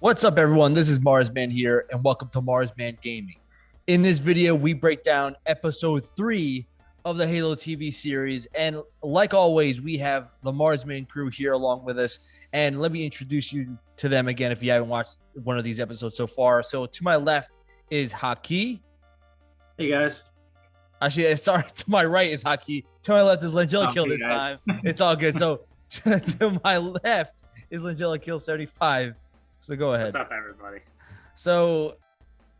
What's up, everyone? This is Marsman here, and welcome to Marsman Gaming. In this video, we break down episode three of the Halo TV series. And like always, we have the Marsman crew here along with us. And let me introduce you to them again if you haven't watched one of these episodes so far. So to my left is Haki. Hey guys. Actually, sorry, to my right is Haki. To my left is Langella Kill this guys. time. It's all good. So to, to my left is Langella Kill 75. So go ahead. What's up, everybody? So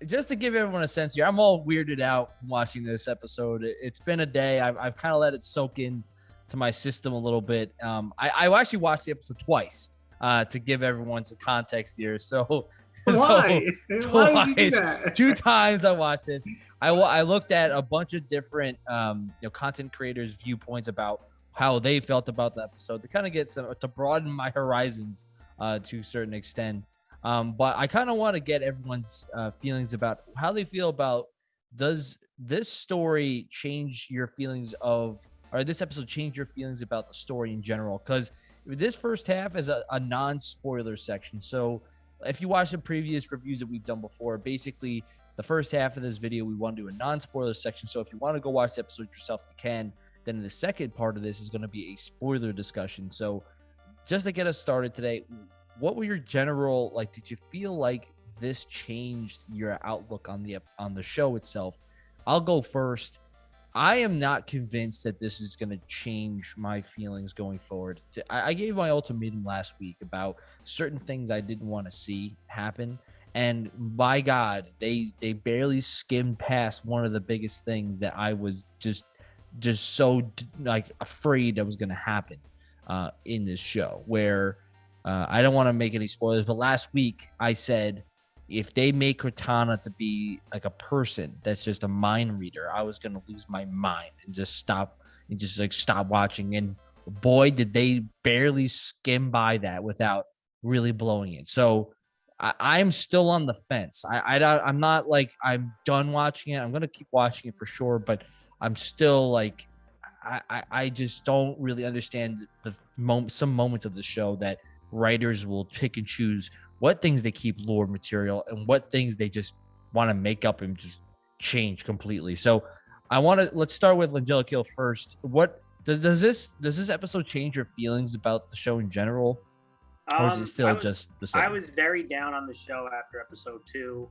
just to give everyone a sense here, I'm all weirded out from watching this episode. It's been a day. I've, I've kind of let it soak in to my system a little bit. Um, I, I actually watched the episode twice uh, to give everyone some context here. So, Why? so twice, two times I watched this. I, I looked at a bunch of different um, you know content creators' viewpoints about how they felt about the episode to kind of get some to broaden my horizons uh, to a certain extent. Um, but I kind of want to get everyone's uh, feelings about how they feel about does this story change your feelings of or this episode change your feelings about the story in general? Because this first half is a, a non-spoiler section. So if you watch the previous reviews that we've done before, basically the first half of this video we want to do a non-spoiler section. So if you want to go watch the episode yourself, you can. Then the second part of this is going to be a spoiler discussion. So just to get us started today, what were your general like? Did you feel like this changed your outlook on the on the show itself? I'll go first. I am not convinced that this is going to change my feelings going forward. I, gave my ultimatum last week about certain things I didn't want to see happen, and by God, they they barely skimmed past one of the biggest things that I was just just so like afraid that was going to happen uh, in this show, where uh, I don't want to make any spoilers, but last week I said if they make Cortana to be like a person that's just a mind reader, I was gonna lose my mind and just stop and just like stop watching. And boy, did they barely skim by that without really blowing it. So I, am still on the fence. I, I I'm not like I'm done watching it. I'm gonna keep watching it for sure, but I'm still like I, I, I just don't really understand the moment some moments of the show that writers will pick and choose what things they keep lore material and what things they just want to make up and just change completely. So I want to let's start with Langella Kill first. What does does this does this episode change your feelings about the show in general? Or is it um, still was, just the same? I was very down on the show after episode two.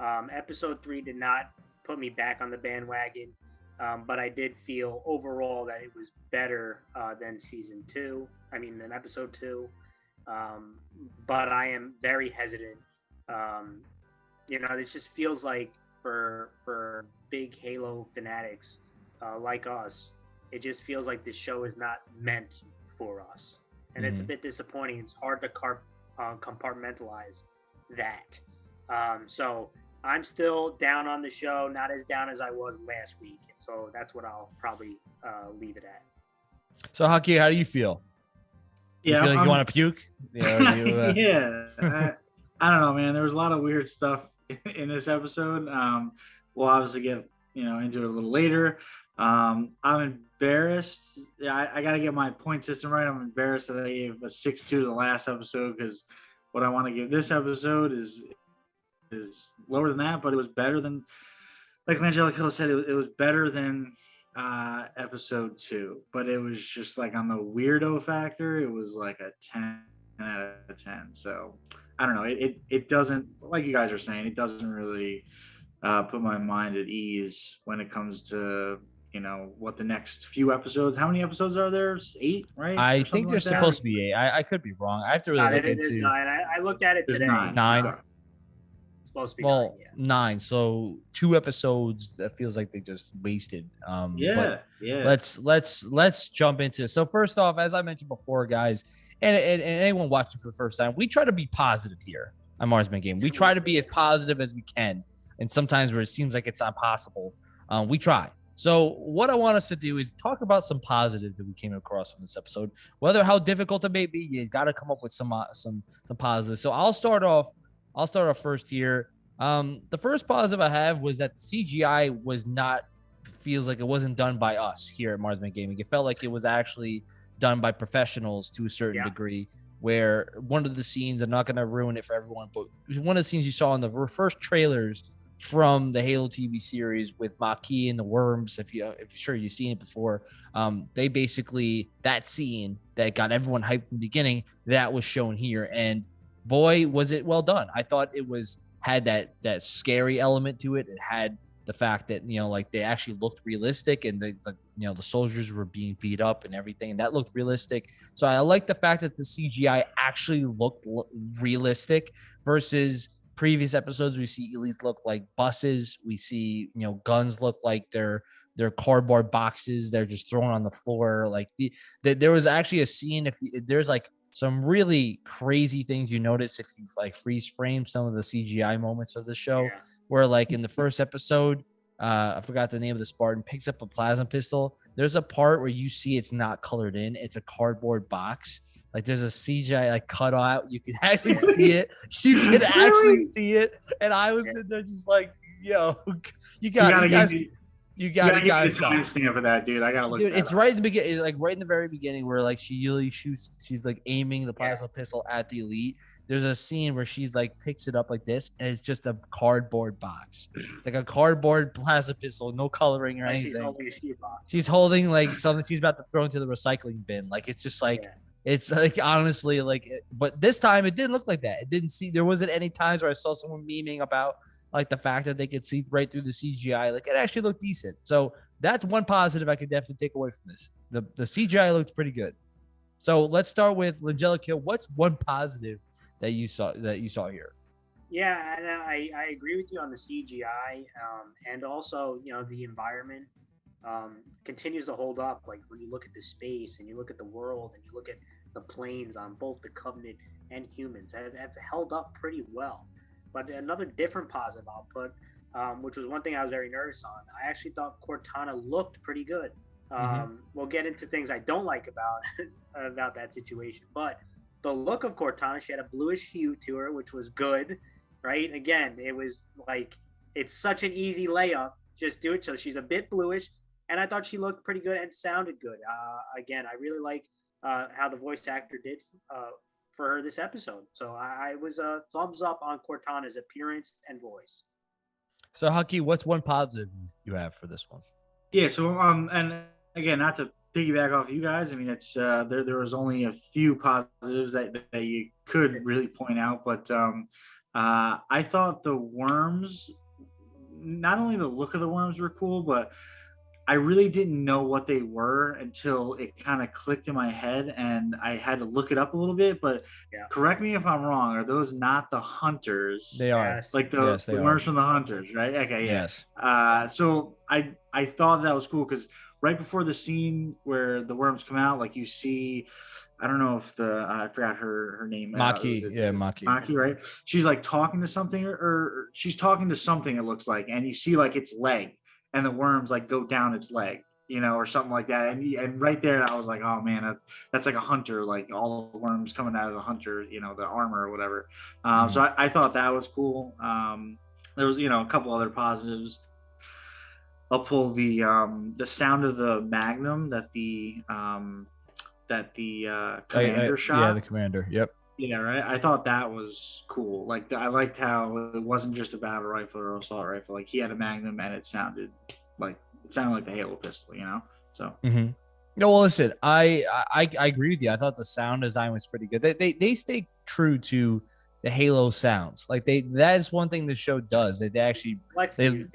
Um, episode three did not put me back on the bandwagon, um, but I did feel overall that it was better uh, than season two. I mean, than episode two. Um, but I am very hesitant. Um, you know, this just feels like for for big Halo fanatics uh, like us, it just feels like this show is not meant for us, and mm-hmm. it's a mm-hmm. bit disappointing. It's hard to car- uh, compartmentalize that. Um, so I'm still down on the show, not as down as I was last week. So that's what I'll probably uh, leave it at. So, Haki, how do you feel? Yeah, you feel like I'm, you want to puke? Yeah, you, uh... yeah. I, I, don't know, man. There was a lot of weird stuff in this episode. Um, we'll obviously get you know into it a little later. Um, I'm embarrassed. Yeah, I, I got to get my point system right. I'm embarrassed that I gave a six two to the last episode because what I want to give this episode is is lower than that, but it was better than like Angelica said. It, it was better than uh, episode two, but it was just like on the weirdo factor, it was like a 10 out of 10. So I don't know. It, it, it doesn't, like you guys are saying, it doesn't really uh, put my mind at ease when it comes to, you know, what the next few episodes, how many episodes are there? Eight, right? I think there's like supposed to be eight. I, I could be wrong. I have to really look into. Nine. I, I, looked at it today. Nine. nine supposed to be well, nine, yeah. nine. So two episodes that feels like they just wasted. Um, yeah, yeah. Let's let's let's jump into. So first off, as I mentioned before, guys, and, and, and anyone watching for the first time, we try to be positive here on Marsman Game. We try to be as positive as we can, and sometimes where it seems like it's impossible, um, we try. So what I want us to do is talk about some positive that we came across from this episode. Whether how difficult it may be, you got to come up with some uh, some some positive. So I'll start off I'll start off first here. Um, the first positive I have was that CGI was not feels like it wasn't done by us here at Marsman Gaming. It felt like it was actually done by professionals to a certain yeah. degree. where one of the scenes I'm not going to ruin it for everyone, but one of the scenes you saw in the first trailers from the Halo TV series with Makee and the Worms. If you, if sure you've seen it before, um, they basically that scene that got everyone hyped in the beginning that was shown here, and boy, was it well done. I thought it was had that that scary element to it. It had the fact that you know like they actually looked realistic and the, the, you know the soldiers were being beat up and everything. And that looked realistic. So i like the fact that the cgi actually looked realistic versus previous episodes. We see elites look like buses. We see you know guns look like they're they're cardboard boxes. They're just thrown on the floor. Like the, the there was actually a scene if you, there's like some really crazy things you notice if you like freeze frame some of the cgi moments of the show yeah where like in the first episode, uh, I forgot the name of the Spartan picks up a plasma pistol. There's a part where you see it's not colored in; it's a cardboard box. Like there's a CGI like cut out. You can actually see it. You can actually see it. And I was sitting there just like, yo, you got you, guys. Me, you got to get guys timestamp for that, dude. I gotta look. Dude, it's up. right in the beginning, like right in the very beginning, where like she really shoots. She's like aiming the plasma yeah. pistol at the elite, there's a scene where she's like picks it up like this and it's just a cardboard box it's like a cardboard plasma pistol no coloring or anything she's holding, she's holding, like something she's about to throw into the recycling bin like it's just like yeah. it's like honestly like but this time it didn't look like that it didn't see there wasn't any times where i saw someone memeing about like the fact that they could see right through the cgi like it actually looked decent so that's one positive i could definitely take away from this the the cgi looked pretty good so let's start with Angelica. What's one positive that you saw that you saw here. Yeah, and I, I agree with you on the CGI, um, and also you know the environment um, continues to hold up. Like when you look at the space and you look at the world and you look at the planes on both the Covenant and humans, have, have held up pretty well. But another different positive output, um, which was one thing I was very nervous on. I actually thought Cortana looked pretty good. Mm-hmm. Um, we'll get into things I don't like about about that situation, but the look of Cortana. She had a bluish hue to her, which was good, right? Again, it was like it's such an easy layup. Just do it. So she's a bit bluish, and I thought she looked pretty good and sounded good. Uh, again, I really like uh, how the voice actor did uh, for her this episode. So I, I was a thumbs up on Cortana's appearance and voice. So Haki, what's one positive you have for this one? Yeah. So um, and again, not to piggyback off you guys, I mean, it's uh, there. There was only a few positives that that you could really point out, but um, uh, I thought the worms, not only the look of the worms were cool, but I really didn't know what they were until it kind of clicked in my head, and I had to look it up a little bit. But yeah. correct me if I'm wrong. Are those not the hunters? They are like the, yes, the worms from the hunters, right? Okay, yes. Uh, so I I thought that was cool because right before the scene where the worms come out, like you see, I don't know if the uh, I forgot her her name. Makee, uh, yeah, Makee. Makee, right? She's like talking to something, or, or she's talking to something. It looks like, and you see like its leg, and the worms like go down its leg, you know, or something like that. And and right there, I was like, oh man, that, that's like a hunter, like all the worms coming out of the hunter, you know, the armor or whatever. Um, mm-hmm. So I, I, thought that was cool. Um, there was, you know, a couple other positives. I'll pull the um, the sound of the Magnum that the um, that the uh, commander I, I, shot. Yeah, the commander. Yep. Yeah, right. I thought that was cool. Like I liked how it wasn't just a battle rifle or assault rifle. Like he had a Magnum and it sounded like it sounded like the Halo pistol. You know. So. Mm-hmm. No, well, listen, I, I I agree with you. I thought the sound design was pretty good. They they, they stay true to the Halo sounds. Like they that is one thing the show does. They, they actually like they, things,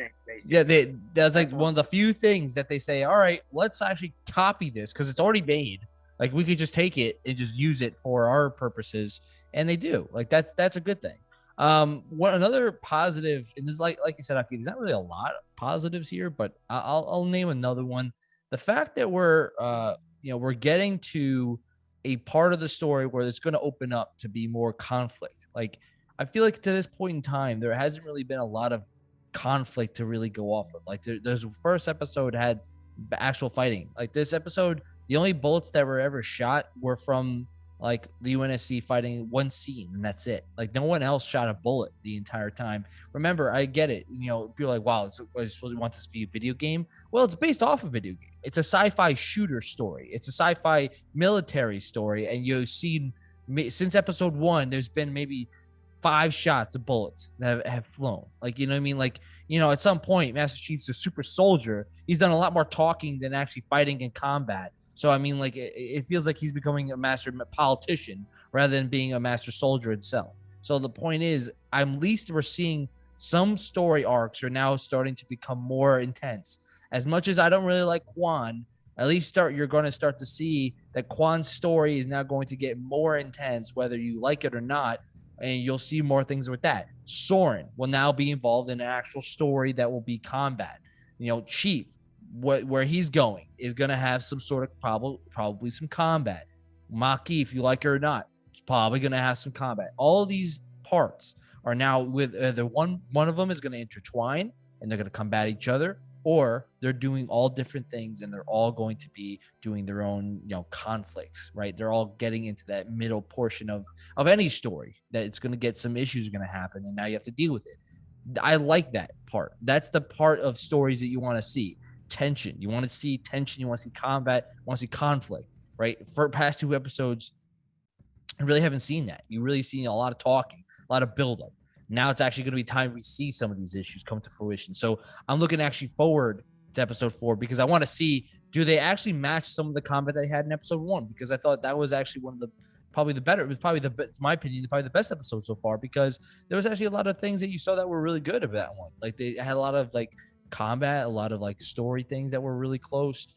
yeah, they that's like one of the few things that they say, all right, let's actually copy this because it's already made. Like we could just take it and just use it for our purposes. And they do. Like that's that's a good thing. Um, one another positive, and there's like like you said, there's not really a lot of positives here, but I'll I'll name another one. The fact that we're uh you know we're getting to a part of the story where it's going to open up to be more conflict. Like I feel like to this point in time, there hasn't really been a lot of conflict to really go off of. Like there, there's first episode had actual fighting. Like this episode, the only bullets that were ever shot were from like the UNSC fighting one scene, and that's it. Like no one else shot a bullet the entire time. Remember, I get it. You know, people like, "Wow, it's, I supposed to want this to be a video game." Well, it's based off a video game. It's a sci-fi shooter story. It's a sci-fi military story, and you've seen since episode one, there's been maybe five shots of bullets that have, have, flown. Like, you know what I mean? Like, you know, at some point, Master Chief's a super soldier. He's done a lot more talking than actually fighting in combat. So, I mean, like, it, it feels like he's becoming a master politician rather than being a master soldier itself. So, the point is, I'm least we're seeing some story arcs are now starting to become more intense. As much as I don't really like Kwan, at least start you're going to start to see that Kwan's story is now going to get more intense, whether you like it or not, and you'll see more things with that. Soren will now be involved in an actual story that will be combat. You know, Chief, where he's going is going to have some sort of probably probably some combat. Makee, if you like it or not, it's probably going to have some combat. All these parts are now with uh, either one one of them is going to intertwine and they're going to combat each other or they're doing all different things and they're all going to be doing their own you know conflicts right? They're all getting into that middle portion of of any story that it's going to get some issues are going to happen and now you have to deal with it. I like that part. That's the part of stories that you want to see. Tension. You want to see tension. You want to see combat. You want to see conflict right? For past two episodes i really haven't seen that. You really seen a lot of talking a lot of buildup now it's actually going to be time we see some of these issues come to fruition. So I'm looking actually forward to episode four because I want to see do they actually match some of the combat that they had in episode one? Because I thought that was actually one of the probably the better. It was probably the it's my opinion, probably the best episode so far because there was actually a lot of things that you saw that were really good about that one. Like they had a lot of like combat, a lot of like story things that were really close.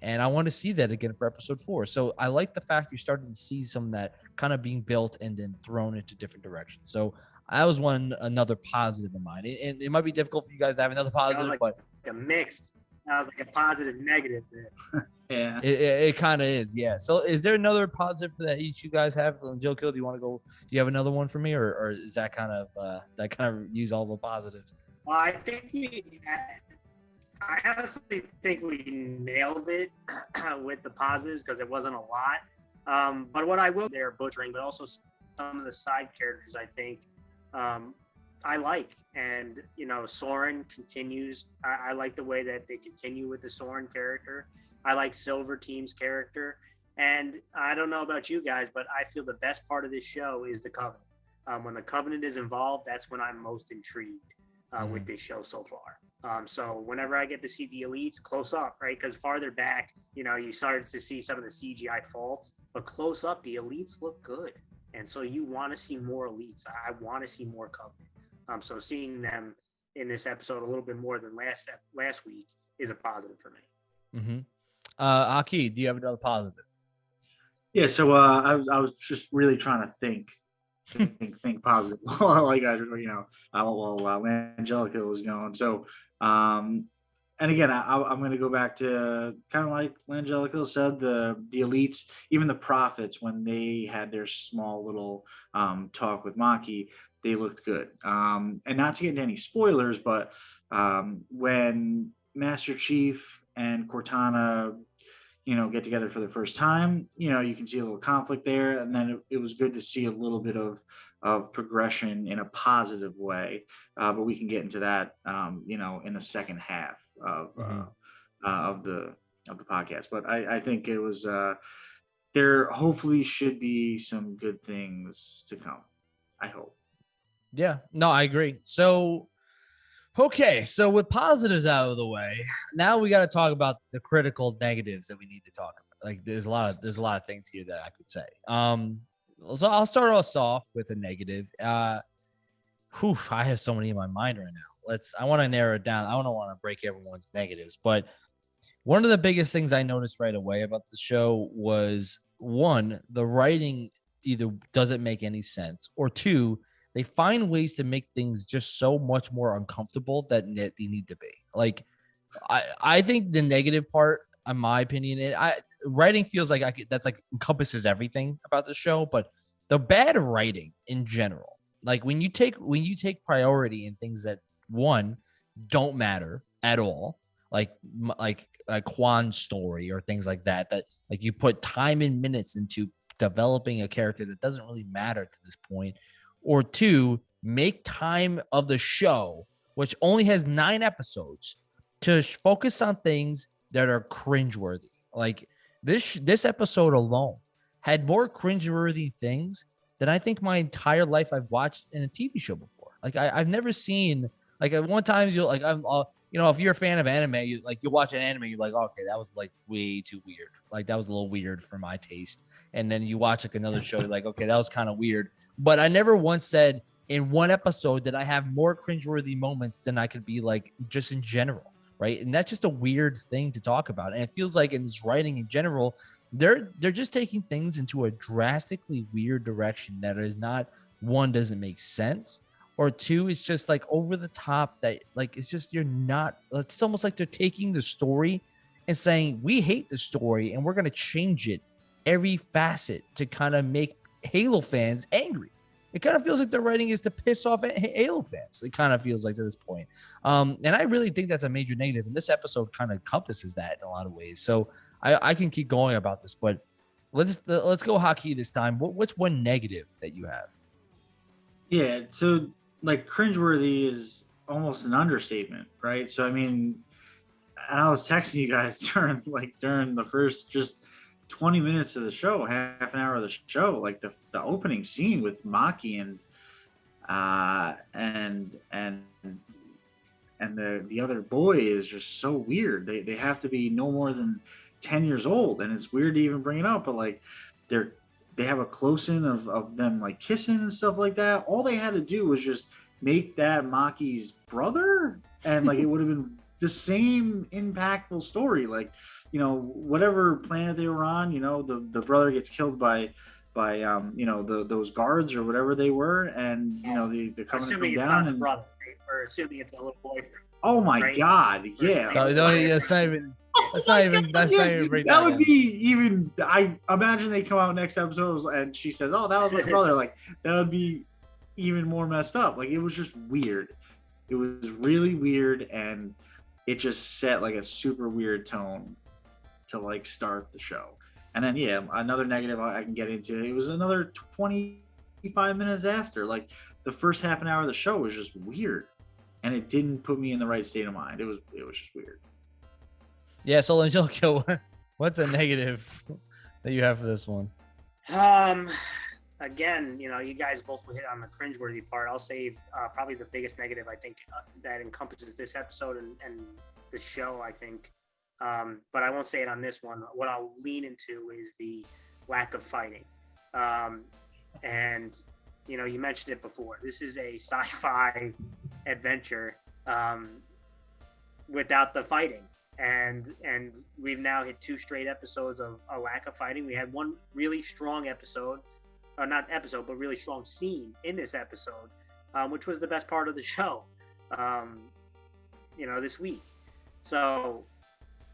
And I want to see that again for episode four. So I like the fact you're starting to see some of that kind of being built and then thrown into different directions. So that was one another positive in mind. And it, it, might be difficult for you guys to have another positive, like, but like a mix. That was like a positive negative yeah, it, it, it kind of is. Yeah. So, is there another positive for that each you guys have? Joe Kill, do you want to go? Do you have another one for me, or, or is that kind of uh, that kind of use all the positives? Well, I think we. I honestly think we nailed it with the positives because it wasn't a lot. Um, but what I will, they're butchering, but also some of the side characters, I think, um, I like. And, you know, Soren continues. I, I, like the way that they continue with the Soren character. I like Silver Team's character. And I don't know about you guys, but I feel the best part of this show is the Covenant. Um, when the Covenant is involved, that's when I'm most intrigued uh, mm-hmm. with this show so far. Um, so whenever I get to see the elites close up, right? Because farther back, you know, you started to see some of the CGI faults, but close up, the elites look good. And so you want to see more elites. I want to see more Covenant. Um, so seeing them in this episode a little bit more than last last week is a positive for me. Mm-hmm. Uh, Aki, do you have another positive? Yeah. So uh, I was I was just really trying to think. think, think positive, like I, you know, while uh, Angelica was going. So, um, and again, I, am going to go back to kind of like Langelico said, the the elites, even the prophets, when they had their small little um, talk with Makee, they looked good. Um, and not to get into any spoilers, but um, when Master Chief and Cortana, you know, get together for the first time, you know, you can see a little conflict there, and then it, it was good to see a little bit of of progression in a positive way. Uh, but we can get into that, um, you know, in the second half of uh, mm-hmm. uh, of the of the podcast. But I, I think it was uh, there. Hopefully, should be some good things to come. I hope. Yeah. No, I agree. So. Okay, so with positives out of the way, now we got to talk about the critical negatives that we need to talk about. Like, there's a lot of there's a lot of things here that I could say. Um, so I'll start us off with a negative. Uh, whew, I have so many in my mind right now. Let's. I want to narrow it down. I don't want to break everyone's negatives, but one of the biggest things I noticed right away about the show was one, the writing either doesn't make any sense, or two, they find ways to make things just so much more uncomfortable that they need to be. Like, I I think the negative part in my opinion. It, I writing feels like I could, that's like encompasses everything about the show, but the bad writing in general, like when you take when you take priority in things that one don't matter at all, like like a Kwan's story or things like that, that like you put time and minutes into developing a character that doesn't really matter to this point, or two, make time of the show, which only has nine episodes, to focus on things that are cringeworthy. Like this this episode alone had more cringeworthy things than I think my entire life I've watched in a TV show before. Like I, have never seen like at one times you'll like I'm uh, you know if you're a fan of anime you like you watch an anime you're like okay that was like way too weird. Like that was a little weird for my taste. And then you watch like another show you're like okay that was kind of weird. But I never once said in one episode that I have more cringeworthy moments than I could be like just in general right? And that's just a weird thing to talk about. And it feels like in this writing in general they're they're just taking things into a drastically weird direction that is not one doesn't make sense or two is just like over the top that like it's just you're not it's almost like they're taking the story and saying we hate the story and we're going to change it every facet to kind of make halo fans angry. It kind of feels like the writing is to piss off halo fans. It kind of feels like to this point. Um and i really think that's a major negative and this episode kind of encompasses that in a lot of ways. So i i can keep going about this but let's let's go Haki this time. What, what's one negative that you have? Yeah so like cringeworthy is almost an understatement, right? So I mean, and I was texting you guys during like during the first just 20 minutes of the show, half an hour of the show, like the the opening scene with Makee and uh and and and the the other boy is just so weird. They they have to be no more than 10 years old and it's weird to even bring it up, but like they're they have a close in of, of them like kissing and stuff like that. All they had to do was just make that Makee's brother, and like it would have been the same impactful story. Like, you know, whatever planet they were on, you know, the the brother gets killed by by um, you know, the those guards or whatever they were, and you know, the the covenant come down and brother, or assuming it's a little boyfriend. Oh my right? god, yeah. No, no, that's not even that's not even that's not even that, that would be even I imagine they come out next episode and she says, Oh, that was my brother. Like that would be even more messed up. Like it was just weird. It was really weird and it just set like a super weird tone to like start the show. And then yeah, another negative I can get into. It was another 25 minutes after. Like the first half an hour of the show was just weird. And it didn't put me in the right state of mind. It was it was just weird. Yeah, so Angelica, what's a negative that you have for this one? Um again, you know, you guys both hit on the cringeworthy part. I'll save uh, probably the biggest negative I think uh, that encompasses this episode and, and the show. I think, um, but I won't say it on this one. What I'll lean into is the lack of fighting, um, and you know, you mentioned it before. This is a sci-fi adventure um, without the fighting. And and we've now hit two straight episodes of a lack of fighting. We had one really strong episode or not episode, but really strong scene in this episode, um, which was the best part of the show, um, you know, this week. So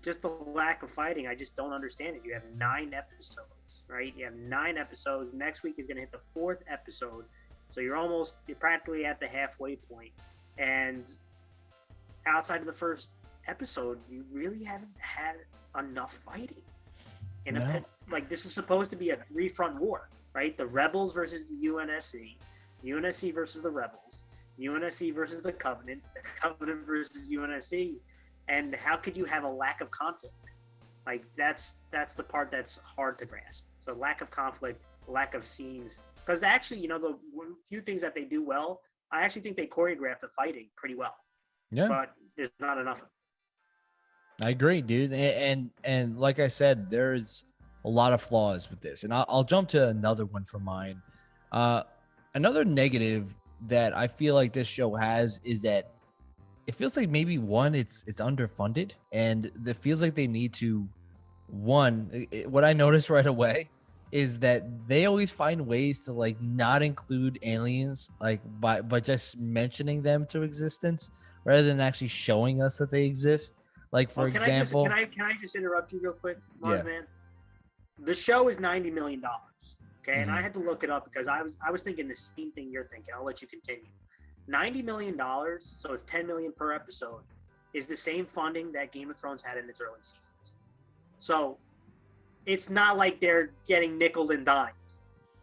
just the lack of fighting, I just don't understand it. You have nine episodes, right? You have nine episodes. Next week is going to hit the fourth episode. So you're almost, you're practically at the halfway point. And outside of the first episode, you really haven't had enough fighting. In no. a, like this is supposed to be a three front war right? The Rebels versus the UNSC, UNSC versus the Rebels, UNSC versus the Covenant, the Covenant versus UNSC, and how could you have a lack of conflict? Like that's that's the part that's hard to grasp. So lack of conflict, lack of scenes, because actually, you know, the few things that they do well, I actually think they choreograph the fighting pretty well. Yeah, but there's not enough. I agree, dude, and, and and like I said, there's a lot of flaws with this. And I'll, I'll jump to another one for mine. Uh, another negative that I feel like this show has is that it feels like maybe one, it's it's underfunded, and it feels like they need to. One, it, what I noticed right away is that they always find ways to like not include aliens, like by by just mentioning them to existence rather than actually showing us that they exist. Like for can example, I just, can I can I just interrupt you real quick, Mars yeah. man? the show is ninety million dollars. Okay, mm-hmm. and I mm-hmm. had to look it up because I was I was thinking the same thing you're thinking. I'll let you continue. Ninety million dollars, so it's ten million per episode, is the same funding that Game of Thrones had in its early seasons. So it's not like they're getting nickel and dimed.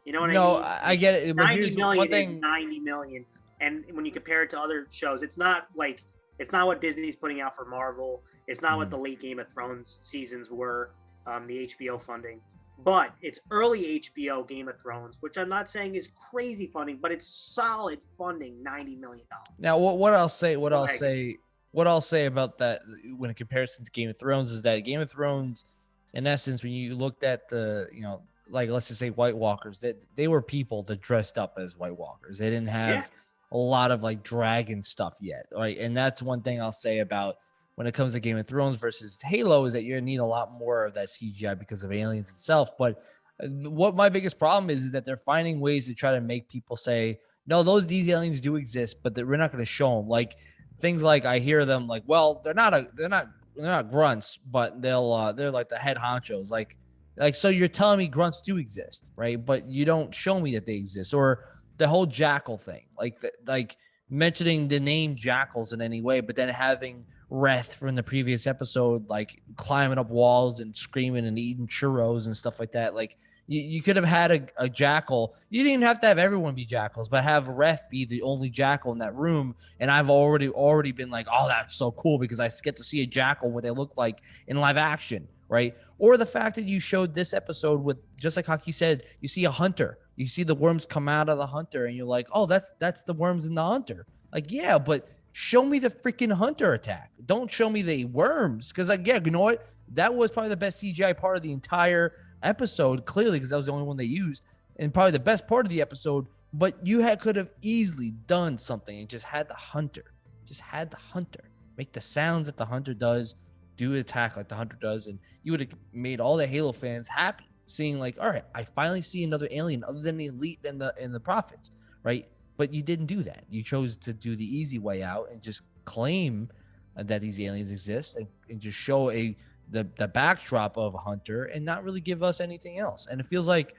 You know what no, I mean? No, I get it. Ninety million thing... is ninety million, and when you compare it to other shows, it's not like it's not what Disney's putting out for Marvel. It's not mm. what the late Game of Thrones seasons were um, the HBO funding. but it's early HBO Game of Thrones, which I'm not saying is crazy funding, but it's solid funding, ninety million dollars. Now, what what I'll say, what I'll say, what I'll say about that when in comparison to Game of Thrones is that Game of Thrones, in essence, when you looked at the, you know, like let's just say White Walkers, that they, they were people that dressed up as White Walkers. They didn't have yeah. a lot of like dragon stuff yet, right? And that's one thing I'll say about when it comes to Game of Thrones versus Halo is that you're gonna need a lot more of that CGI because of aliens itself. But uh, what my biggest problem is is that they're finding ways to try to make people say, no, those these aliens do exist, but that we're not gonna show them. Like things like I hear them like, well, they're not a they're not they're not grunts, but they'll uh they're like the head honchos. Like like so you're telling me grunts do exist, right? But you don't show me that they exist. Or the whole jackal thing, like like mentioning the name jackals in any way, but then having Reth from the previous episode, like climbing up walls and screaming and eating churros and stuff like that. Like you, you could have had a, a jackal. You didn't have to have everyone be jackals, but have Reth be the only jackal in that room. And I've already already been like, oh, that's so cool because I get to see a jackal what they look like in live action, right? Or the fact that you showed this episode with just like Haki said, you see a hunter, you see the worms come out of the hunter, and you're like, oh, that's that's the worms in the hunter. Like, yeah, but show me the freaking hunter attack. Don't show me the worms. Because like, yeah, you know what? That was probably the best CGI part of the entire episode, clearly, because that was the only one they used, and probably the best part of the episode. But you had could have easily done something and just had the hunter, just had the hunter make the sounds that the hunter does, do attack like the hunter does, and you would have made all the Halo fans happy, seeing like, all right, I finally see another alien other than the elite and the and the prophets, right? But you didn't do that. You chose to do the easy way out and just claim that these aliens exist and, and just show a the the backdrop of Hunter and not really give us anything else. And it feels like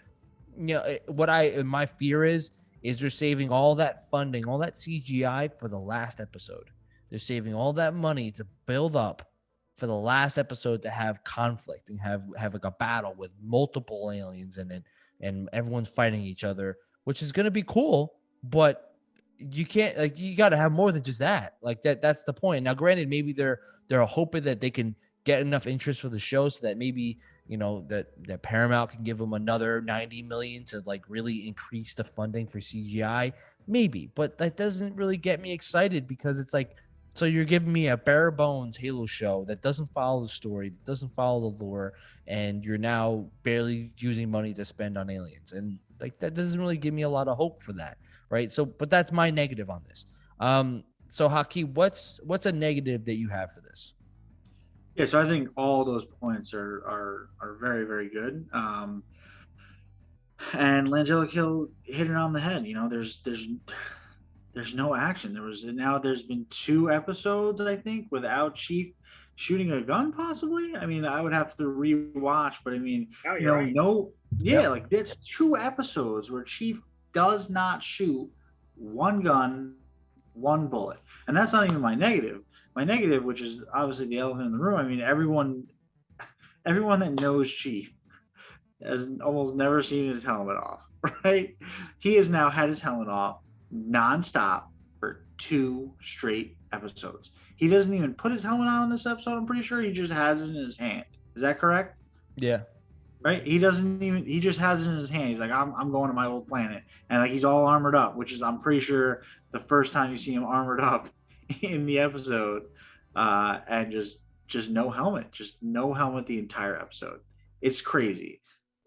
you know what I uh, my fear is is they're saving all that funding, all that CGI for the last episode. They're saving all that money to build up for the last episode to have conflict and have have like a battle with multiple aliens and it and everyone's fighting each other, which is going to be cool but you can't like you got to have more than just that. Like that that's the point. Now, granted, maybe they're they're hoping that they can get enough interest for the show so that maybe you know that that Paramount can give them another 90 million to like really increase the funding for CGI. Maybe, but that doesn't really get me excited because it's like so you're giving me a bare bones Halo show that doesn't follow the story, that doesn't follow the lore, and you're now barely using money to spend on aliens. And like that doesn't really give me a lot of hope for that right? So, but that's my negative on this. Um, so Haki, what's what's a negative that you have for this? Yeah, so I think all those points are are are very very good. Um, and Langella Hill hit it on the head. You know, there's there's there's no action. There was now there's been two episodes I think without Chief shooting a gun possibly. I mean, I would have to rewatch, but I mean, oh, you know, right. no, yeah, yep. like there's two episodes where Chief does not shoot one gun, one bullet. And that's not even my negative. My negative, which is obviously the elephant in the room. I mean, everyone, everyone that knows Chief has almost never seen his helmet off, right? He has now had his helmet off nonstop for two straight episodes. He doesn't even put his helmet on in this episode. I'm pretty sure he just has it in his hand. Is that correct? Yeah right? He doesn't even he just has it in his hand. He's like, I'm I'm going to my old planet. And like he's all armored up, which is I'm pretty sure the first time you see him armored up in the episode, uh, and just just no helmet, just no helmet the entire episode. It's crazy.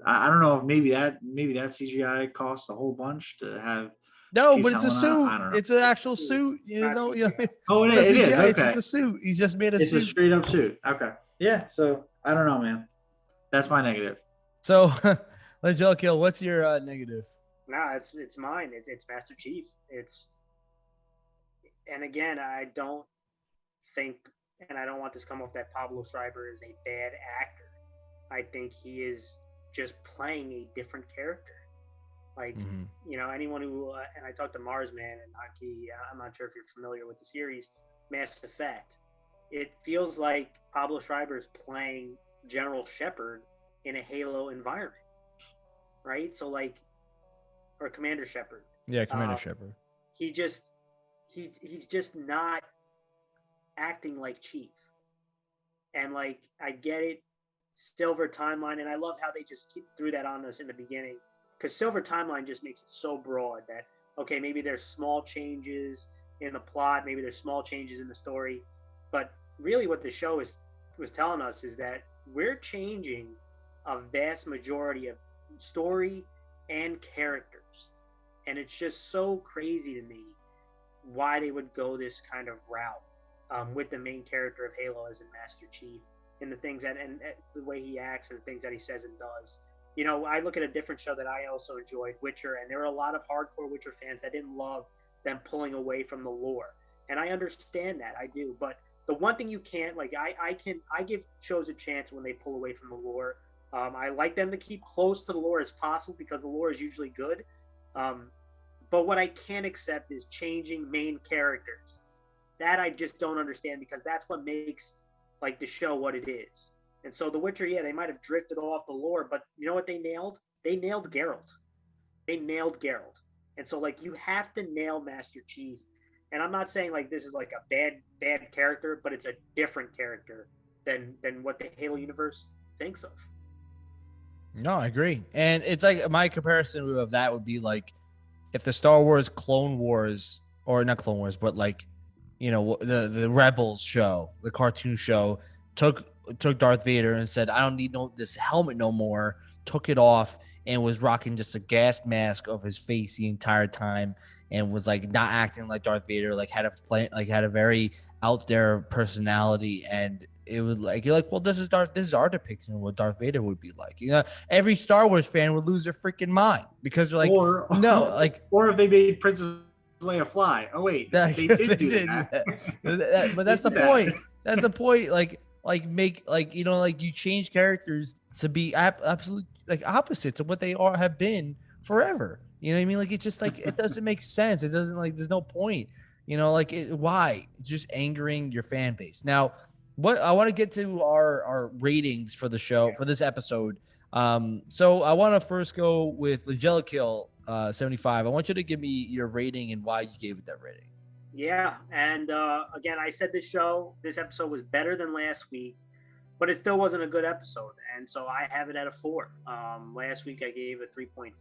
I, I don't know if maybe that maybe that CGI costs a whole bunch to have no, but it's a suit. It's an actual suit. You know, you know, oh, it, is. It is. Okay. It's just a suit. He's just made a it's suit. It's a straight up suit. Okay. Yeah. So I don't know, man. That's my negative. So, Angelico, what's your uh, negative? Nah, it's it's mine. It's, it's Master Chief. It's and again, I don't think, and I don't want this to come off that Pablo Schreiber is a bad actor. I think he is just playing a different character. Like mm-hmm. you know, anyone who uh, and I talked to Marsman and Aki. Uh, I'm not sure if you're familiar with the series Mass Effect. It feels like Pablo Schreiber is playing General Shepard in a Halo environment, right? So like, or Commander Shepard. Yeah, Commander uh, Shepard. He just he he's just not acting like Chief, and like I get it. Silver Timeline, and I love how they just keep, threw that on us in the beginning because Silver Timeline just makes it so broad that okay, maybe there's small changes in the plot, maybe there's small changes in the story, but really what the show is was telling us is that we're changing a vast majority of story and characters, and it's just so crazy to me why they would go this kind of route um, with the main character of Halo as a Master Chief and the things that and, and the way he acts and the things that he says and does. You know, I look at a different show that I also enjoyed, Witcher, and there were a lot of hardcore Witcher fans that didn't love them pulling away from the lore. And I understand that, I do. But the one thing you can't like, I, I can I give shows a chance when they pull away from the lore. Um, I like them to keep close to the lore as possible because the lore is usually good. Um, but what I can't accept is changing main characters. That I just don't understand because that's what makes like the show what it is. And so The Witcher, yeah, they might have drifted off the lore, but you know what they nailed? They nailed Geralt. They nailed Geralt. And so like you have to nail Master Chief. And I'm not saying like this is like a bad bad character, but it's a different character than than what the Halo universe thinks of. No, I agree. And it's like my comparison of that would be like if the Star Wars Clone Wars or not Clone Wars, but like you know the the Rebels show, the cartoon show, took took Darth Vader and said, "I don't need no this helmet no more." Took it off and was rocking just a gas mask of his face the entire time, and was like not acting like Darth Vader. Like had a plan, like had a very out there personality, and it would like you're like, well, this is Darth. This is our depiction of what Darth Vader would be like. You know, every Star Wars fan would lose their freaking mind because they're like, or, no, like, or if they made Princess Leia fly. Oh wait, they did they do did that. that. But that's the point. That's the point. Like, like make like you know like you change characters to be ab- absolute like opposites of what they are have been forever. You know what I mean? Like it just like it doesn't make sense. It doesn't like there's no point. You know, like it, why? Just angering your fan base. Now, what I want to get to our our ratings for the show for this episode. Um, so I want to first go with Legelikil uh, 75. I want you to give me your rating and why you gave it that rating. Yeah, and uh, again, I said this show, this episode was better than last week, but it still wasn't a good episode, and so I have it at a four. Um, last week I gave a 3.5.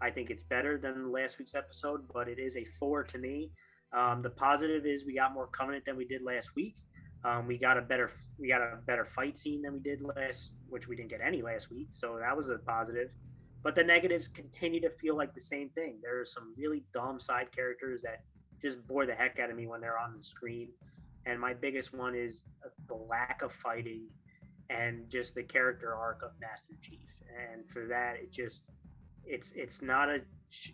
I think it's better than last week's episode, but it is a four to me. Um, the positive is we got more Covenant than we did last week. Um, we got a better we got a better fight scene than we did last, which we didn't get any last week. So that was a positive. But the negatives continue to feel like the same thing. There are some really dumb side characters that just bore the heck out of me when they're on the screen. And my biggest one is the lack of fighting and just the character arc of Master Chief. And for that, it just it's it's not a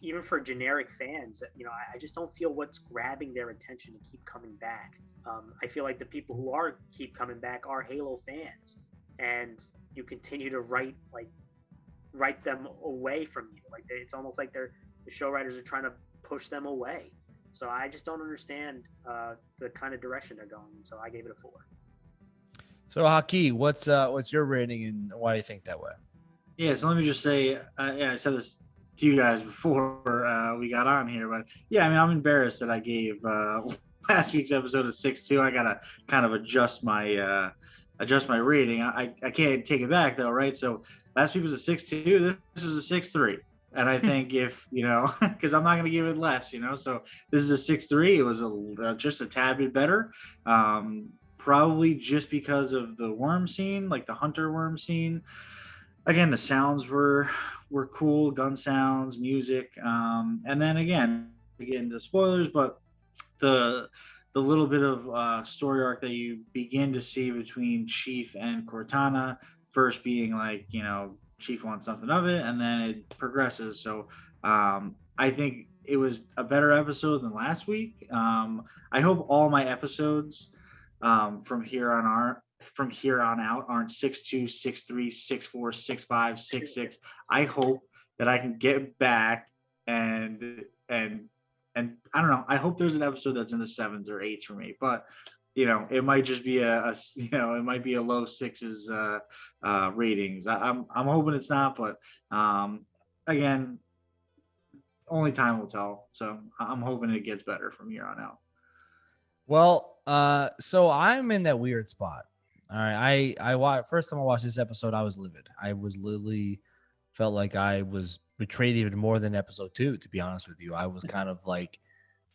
even for generic fans. You know, I, I just don't feel what's grabbing their attention to keep coming back. Um, I feel like the people who are keep coming back are Halo fans, and you continue to write like write them away from you. Like it's almost like they're the show writers are trying to push them away. So I just don't understand uh, the kind of direction they're going. So I gave it a four. So Haki, what's uh, what's your rating and why do you think that way? Yeah, so let me just say, uh, yeah, I said this to you guys before uh, we got on here, but yeah, I mean, I'm embarrassed that I gave uh, last week's episode of six two. I gotta kind of adjust my uh, adjust my rating. I I can't take it back though, right? So last week was a six two. This was a six three. And I think if you know, because I'm not going to give it less, you know. So this is a six three. It was a uh, just a tad bit better, um, probably just because of the worm scene, like the hunter worm scene. Again, the sounds were were cool, gun sounds, music, um, and then again, to get into spoilers, but the the little bit of uh, story arc that you begin to see between Chief and Cortana, first being like you know Chief wants something of it, and then it progresses. So um, I think it was a better episode than last week. Um, I hope all my episodes um, from here on are from here on out aren't six two, six three, six four, six five, six six. I hope that I can get back and and and I don't know. I hope there's an episode that's in the sevens or eights for me, but you know, it might just be a, a you know, it might be a low sixes uh, uh, ratings. I, am I'm, I'm hoping it's not, but um, again, only time will tell. So I'm hoping it gets better from here on out. Well, uh, so I'm in that weird spot All right, I I watched first time I watched this episode, I was livid. I was literally felt like I was betrayed even more than episode two. To be honest with you, I was mm-hmm. kind of like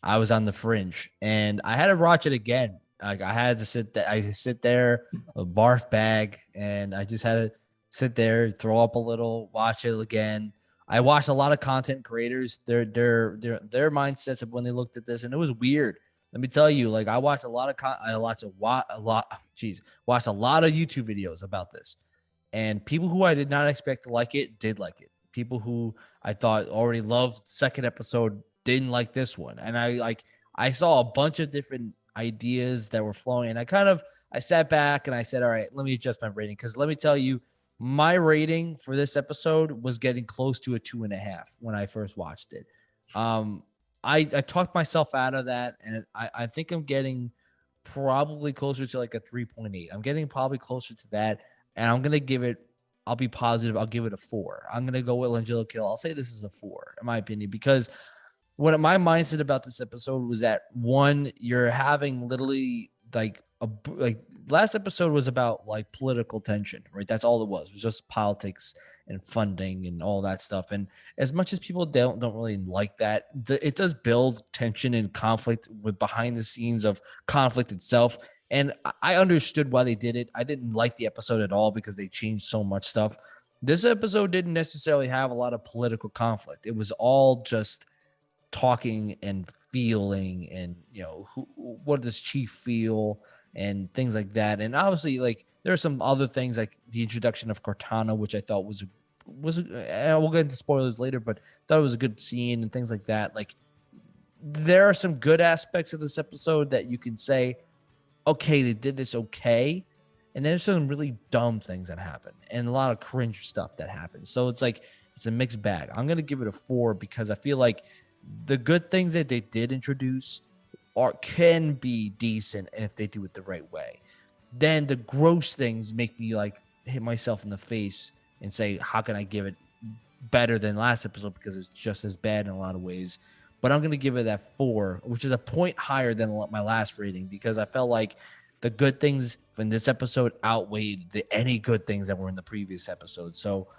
I was on the fringe, and I had to watch it again. Like I had to sit there, I sit there, a barf bag, and I just had to sit there, throw up a little, watch it again. I watched a lot of content creators, their their their their mindsets of when they looked at this, and it was weird. Let me tell you, like I watched a lot of con- I watched a lot, a lot, jeez, watched a lot of YouTube videos about this, and people who I did not expect to like it did like it. People who I thought already loved second episode didn't like this one, and I like I saw a bunch of different ideas that were flowing, and I kind of I sat back and I said, all right, let me adjust my rating because let me tell you, my rating for this episode was getting close to a two and a half when I first watched it. Um, I I talked myself out of that, and I I think I'm getting probably closer to like a 3.8. I'm getting probably closer to that, and I'm gonna give it. I'll be positive. I'll give it a four. I'm gonna go with Langella Kill. I'll say this is a four, in my opinion, because what my mindset about this episode was that one, you're having literally like a like last episode was about like political tension, right? That's all it was. It was just politics and funding and all that stuff. And as much as people don't don't really like that, the, it does build tension and conflict with behind the scenes of conflict itself. And I understood why they did it. I didn't like the episode at all because they changed so much stuff. This episode didn't necessarily have a lot of political conflict. It was all just talking and feeling and you know who, what does chief feel and things like that and obviously like there are some other things like the introduction of cortana which i thought was was uh, we'll get into spoilers later but thought it was a good scene and things like that like there are some good aspects of this episode that you can say okay they did this okay and there's some really dumb things that happen and a lot of cringe stuff that happens so it's like it's a mixed bag i'm gonna give it a four because i feel like the good things that they did introduce are can be decent if they do it the right way. Then the gross things make me like hit myself in the face and say, how can I give it better than last episode because it's just as bad in a lot of ways. But I'm gonna give it that four, which is a point higher than my last rating because I felt like the good things in this episode outweighed the any good things that were in the previous episode. So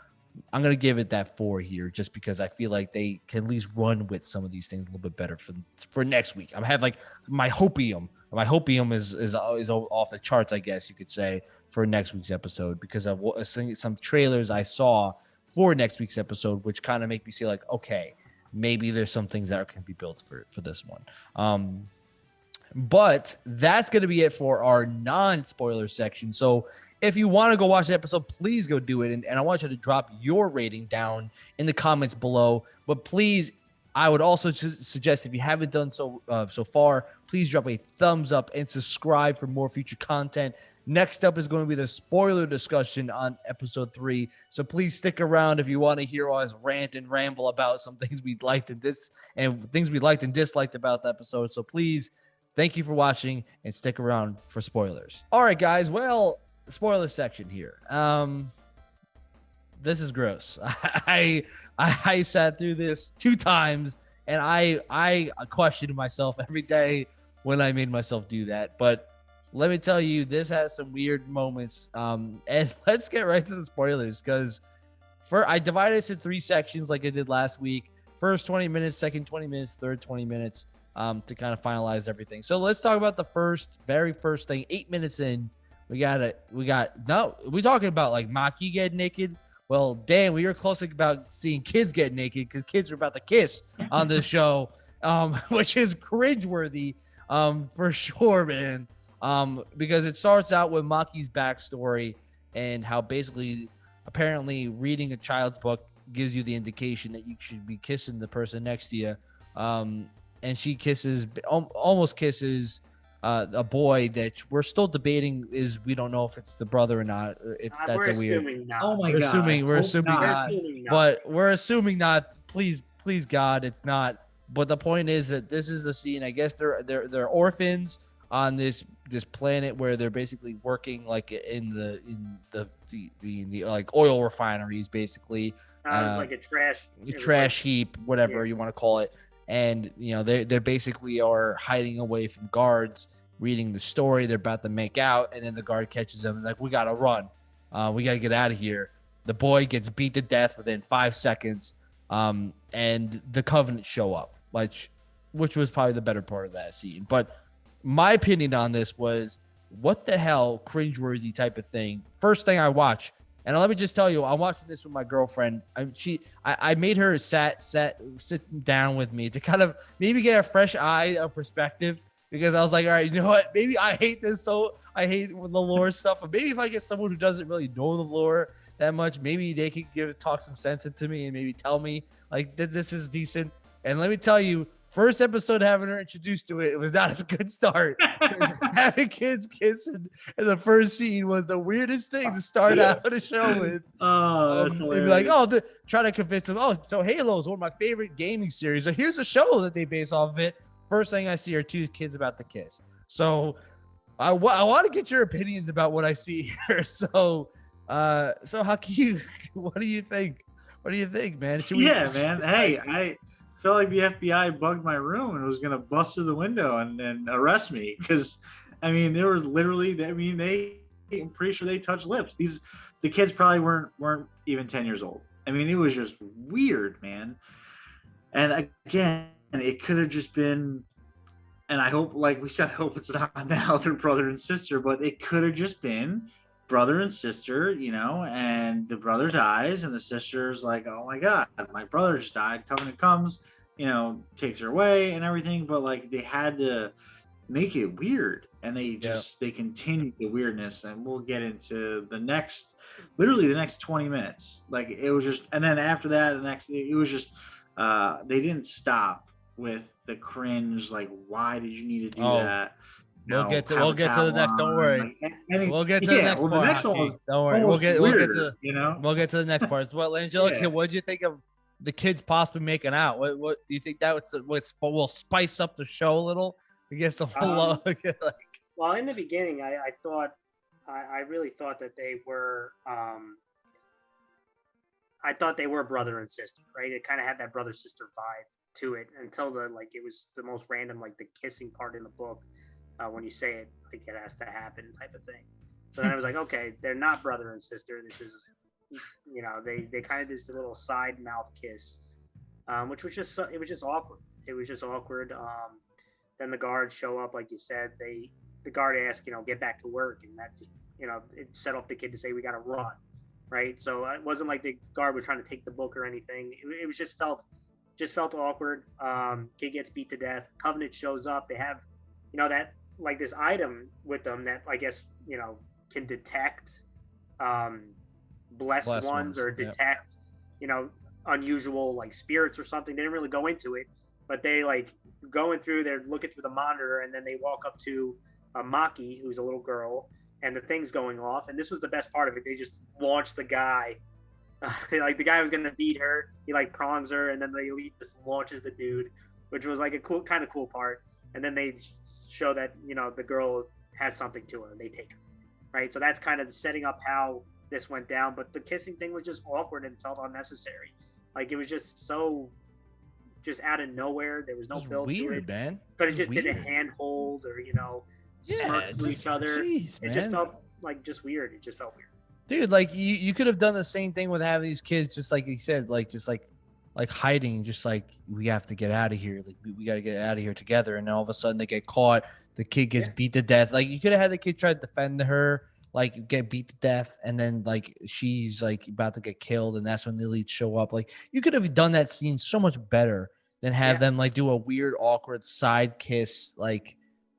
I'm gonna give it that four here, just because I feel like they can at least run with some of these things a little bit better for for next week. I have like my hopium. My hopium is is is off the charts, I guess you could say, for next week's episode because of some trailers I saw for next week's episode, which kind of make me see like, okay, maybe there's some things that can be built for for this one. Um, but that's going to be it for our non spoiler section. So if you want to go watch the episode, please go do it. And, and I want you to drop your rating down in the comments below. But please, I would also suggest if you haven't done so uh, so far, please drop a thumbs up and subscribe for more future content. Next up is going to be the spoiler discussion on episode three. So please stick around if you want to hear us rant and ramble about some things we liked and dis and things we liked and disliked about the episode. So please, thank you for watching and stick around for spoilers. All right, guys. Well, spoiler section here. Um, this is gross. I, I I sat through this two times, and I I questioned myself every day when I made myself do that. But let me tell you, this has some weird moments. Um, and let's get right to the spoilers because for I divided this in three sections like I did last week. First 20 minutes, second 20 minutes, third 20 minutes um, to kind of finalize everything. So let's talk about the first, very first thing, eight minutes in we got it. We got no. We talking about like Makee get naked. Well, damn, we were close about seeing kids get naked because kids are about to kiss on this show, um, which is cringeworthy, um, for sure, man. Um, because it starts out with Makee's backstory and how basically, apparently, reading a child's book gives you the indication that you should be kissing the person next to you. Um, and she kisses, almost kisses uh, a boy that we're still debating is we don't know if it's the brother or not. Uh, it's uh, that's a weird. Not. Oh my we're god. Assuming we're assuming not, not, but we're assuming not. Please, please, God, it's not. But the point is that this is a scene. I guess they're they're they're orphans on this this planet where they're basically working like in the in the the, the, the like oil refineries basically. Uh, uh, like a trash a trash like, heap, whatever yeah. you want to call it. And you know they they basically are hiding away from guards reading the story. They're about to make out, and then the guard catches them. Like, we gotta run. Uh, we gotta get out of here. The boy gets beat to death within five seconds, um, and the Covenant show up, which, which was probably the better part of that scene. But my opinion on this was, what the hell, cringeworthy type of thing. First thing I watch, and let me just tell you, I'm watching this with my girlfriend. I, she, I, I made her sat, sat, sit down with me to kind of maybe get a fresh eye of perspective because I was like, all right, you know what? Maybe I hate this so I hate the lore stuff, but maybe if I get someone who doesn't really know the lore that much, maybe they could give talk some sense into me and maybe tell me like that this is decent. And let me tell you, first episode having her introduced to it, it was not a good start. having kids kissing in the first scene was the weirdest thing to start out a show with. Oh, um, they'd be like, oh, the, try to convince them. Oh, so Halo is one of my favorite gaming series. So here's a show that they base off of it. First thing I see are two kids about to kiss. So I, w- I want to get your opinions about what I see here. So, uh, so Hakeem, what do you think? What do you think, man? Should we, yeah, man. Hey, I felt like the FBI bugged my room and was gonna bust through the window and, and arrest me because, I mean, there was literally. I mean, they. I'm pretty sure they touched lips. These, the kids probably weren't weren't even ten years old. I mean, it was just weird, man. And again, it could have just been and I hope, like we said, I hope it's not now their brother and sister, but it could have just been brother and sister, you know, and the brother dies, and the sister's like, oh my god, my brother just died. Covenant comes, you know, takes her away and everything, but like they had to make it weird, and they just yeah. they continued the weirdness, and we'll get into the next, literally the next twenty minutes. Like it was just, and then after that, the next, it was just, uh, they didn't stop with the cringe, like why did you need to do oh, that? we'll get to we'll get to the next. Don't worry. Like, we'll get to yeah, the next well, part. The next one don't worry. We'll get we'll get to you know we'll get to the next part. Well, Angelica, yeah. what did you think of the kids possibly making out? What what do you think that would what will spice up the show a little? I guess the whole um, like. Well, in the beginning, I, I thought I, I really thought that they were um I thought they were brother and sister, right? It kind of had that brother sister vibe to it until the like it was the most random like the kissing part in the book uh, when you say it like it has to happen type of thing. So then I was like, okay, they're not brother and sister. This is you know they they kind of did this little side mouth kiss, um, which was just it was just awkward. It was just awkward. Um, then the guards show up, like you said. They the guard asked, you know, get back to work, and that just you know it set off the kid to say we got to run, right? So it wasn't like the guard was trying to take the book or anything. It, it was just felt just felt awkward. Um, kid gets beat to death. Covenant shows up. They have, you know, that like this item with them that I guess you know can detect um, blessed, blessed ones, ones, or detect, yeah. you know, unusual like spirits or something. They didn't really go into it, but they like going through. They're looking through the monitor, and then they walk up to a Makee, who's a little girl, and the thing's going off. And this was the best part of it. They just launched the guy like the guy was gonna beat her, he like prongs her, and then the elite just launches the dude, which was like a cool, kind of cool part. And then they show that you know the girl has something to her, and they take her, right? So that's kind of setting up how this went down. But the kissing thing was just awkward and felt unnecessary. Like it was just so, just out of nowhere. There was no build weird, to it. man. But it, it just weird. did a handhold or you know, yeah, just, each other. Geez, it just felt like just weird. It just felt weird dude like you, you could have done the same thing with having these kids just like you said like just like like hiding just like we have to get out of here like we, we got to get out of here together and then all of a sudden they get caught the kid gets yeah. beat to death like you could have had the kid try to defend her like get beat to death and then like she's like about to get killed and that's when the elites show up like you could have done that scene so much better than have yeah. them like do a weird awkward side kiss like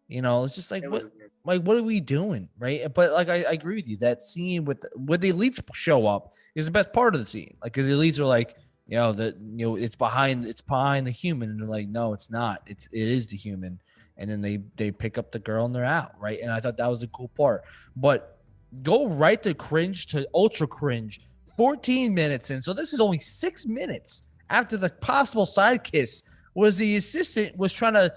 you know it's just like it what like, what are we doing, right? But like, I, I agree with you. That scene with with the elites show up is the best part of the scene. Like, because the elites are like, you know, that you know, it's behind, it's behind the human, and they're like, no, it's not. It's it is the human. And then they they pick up the girl and they're out, right? And I thought that was a cool part. But go right to cringe to ultra cringe. 14 minutes in. So this is only six minutes after the possible side kiss was the assistant was trying to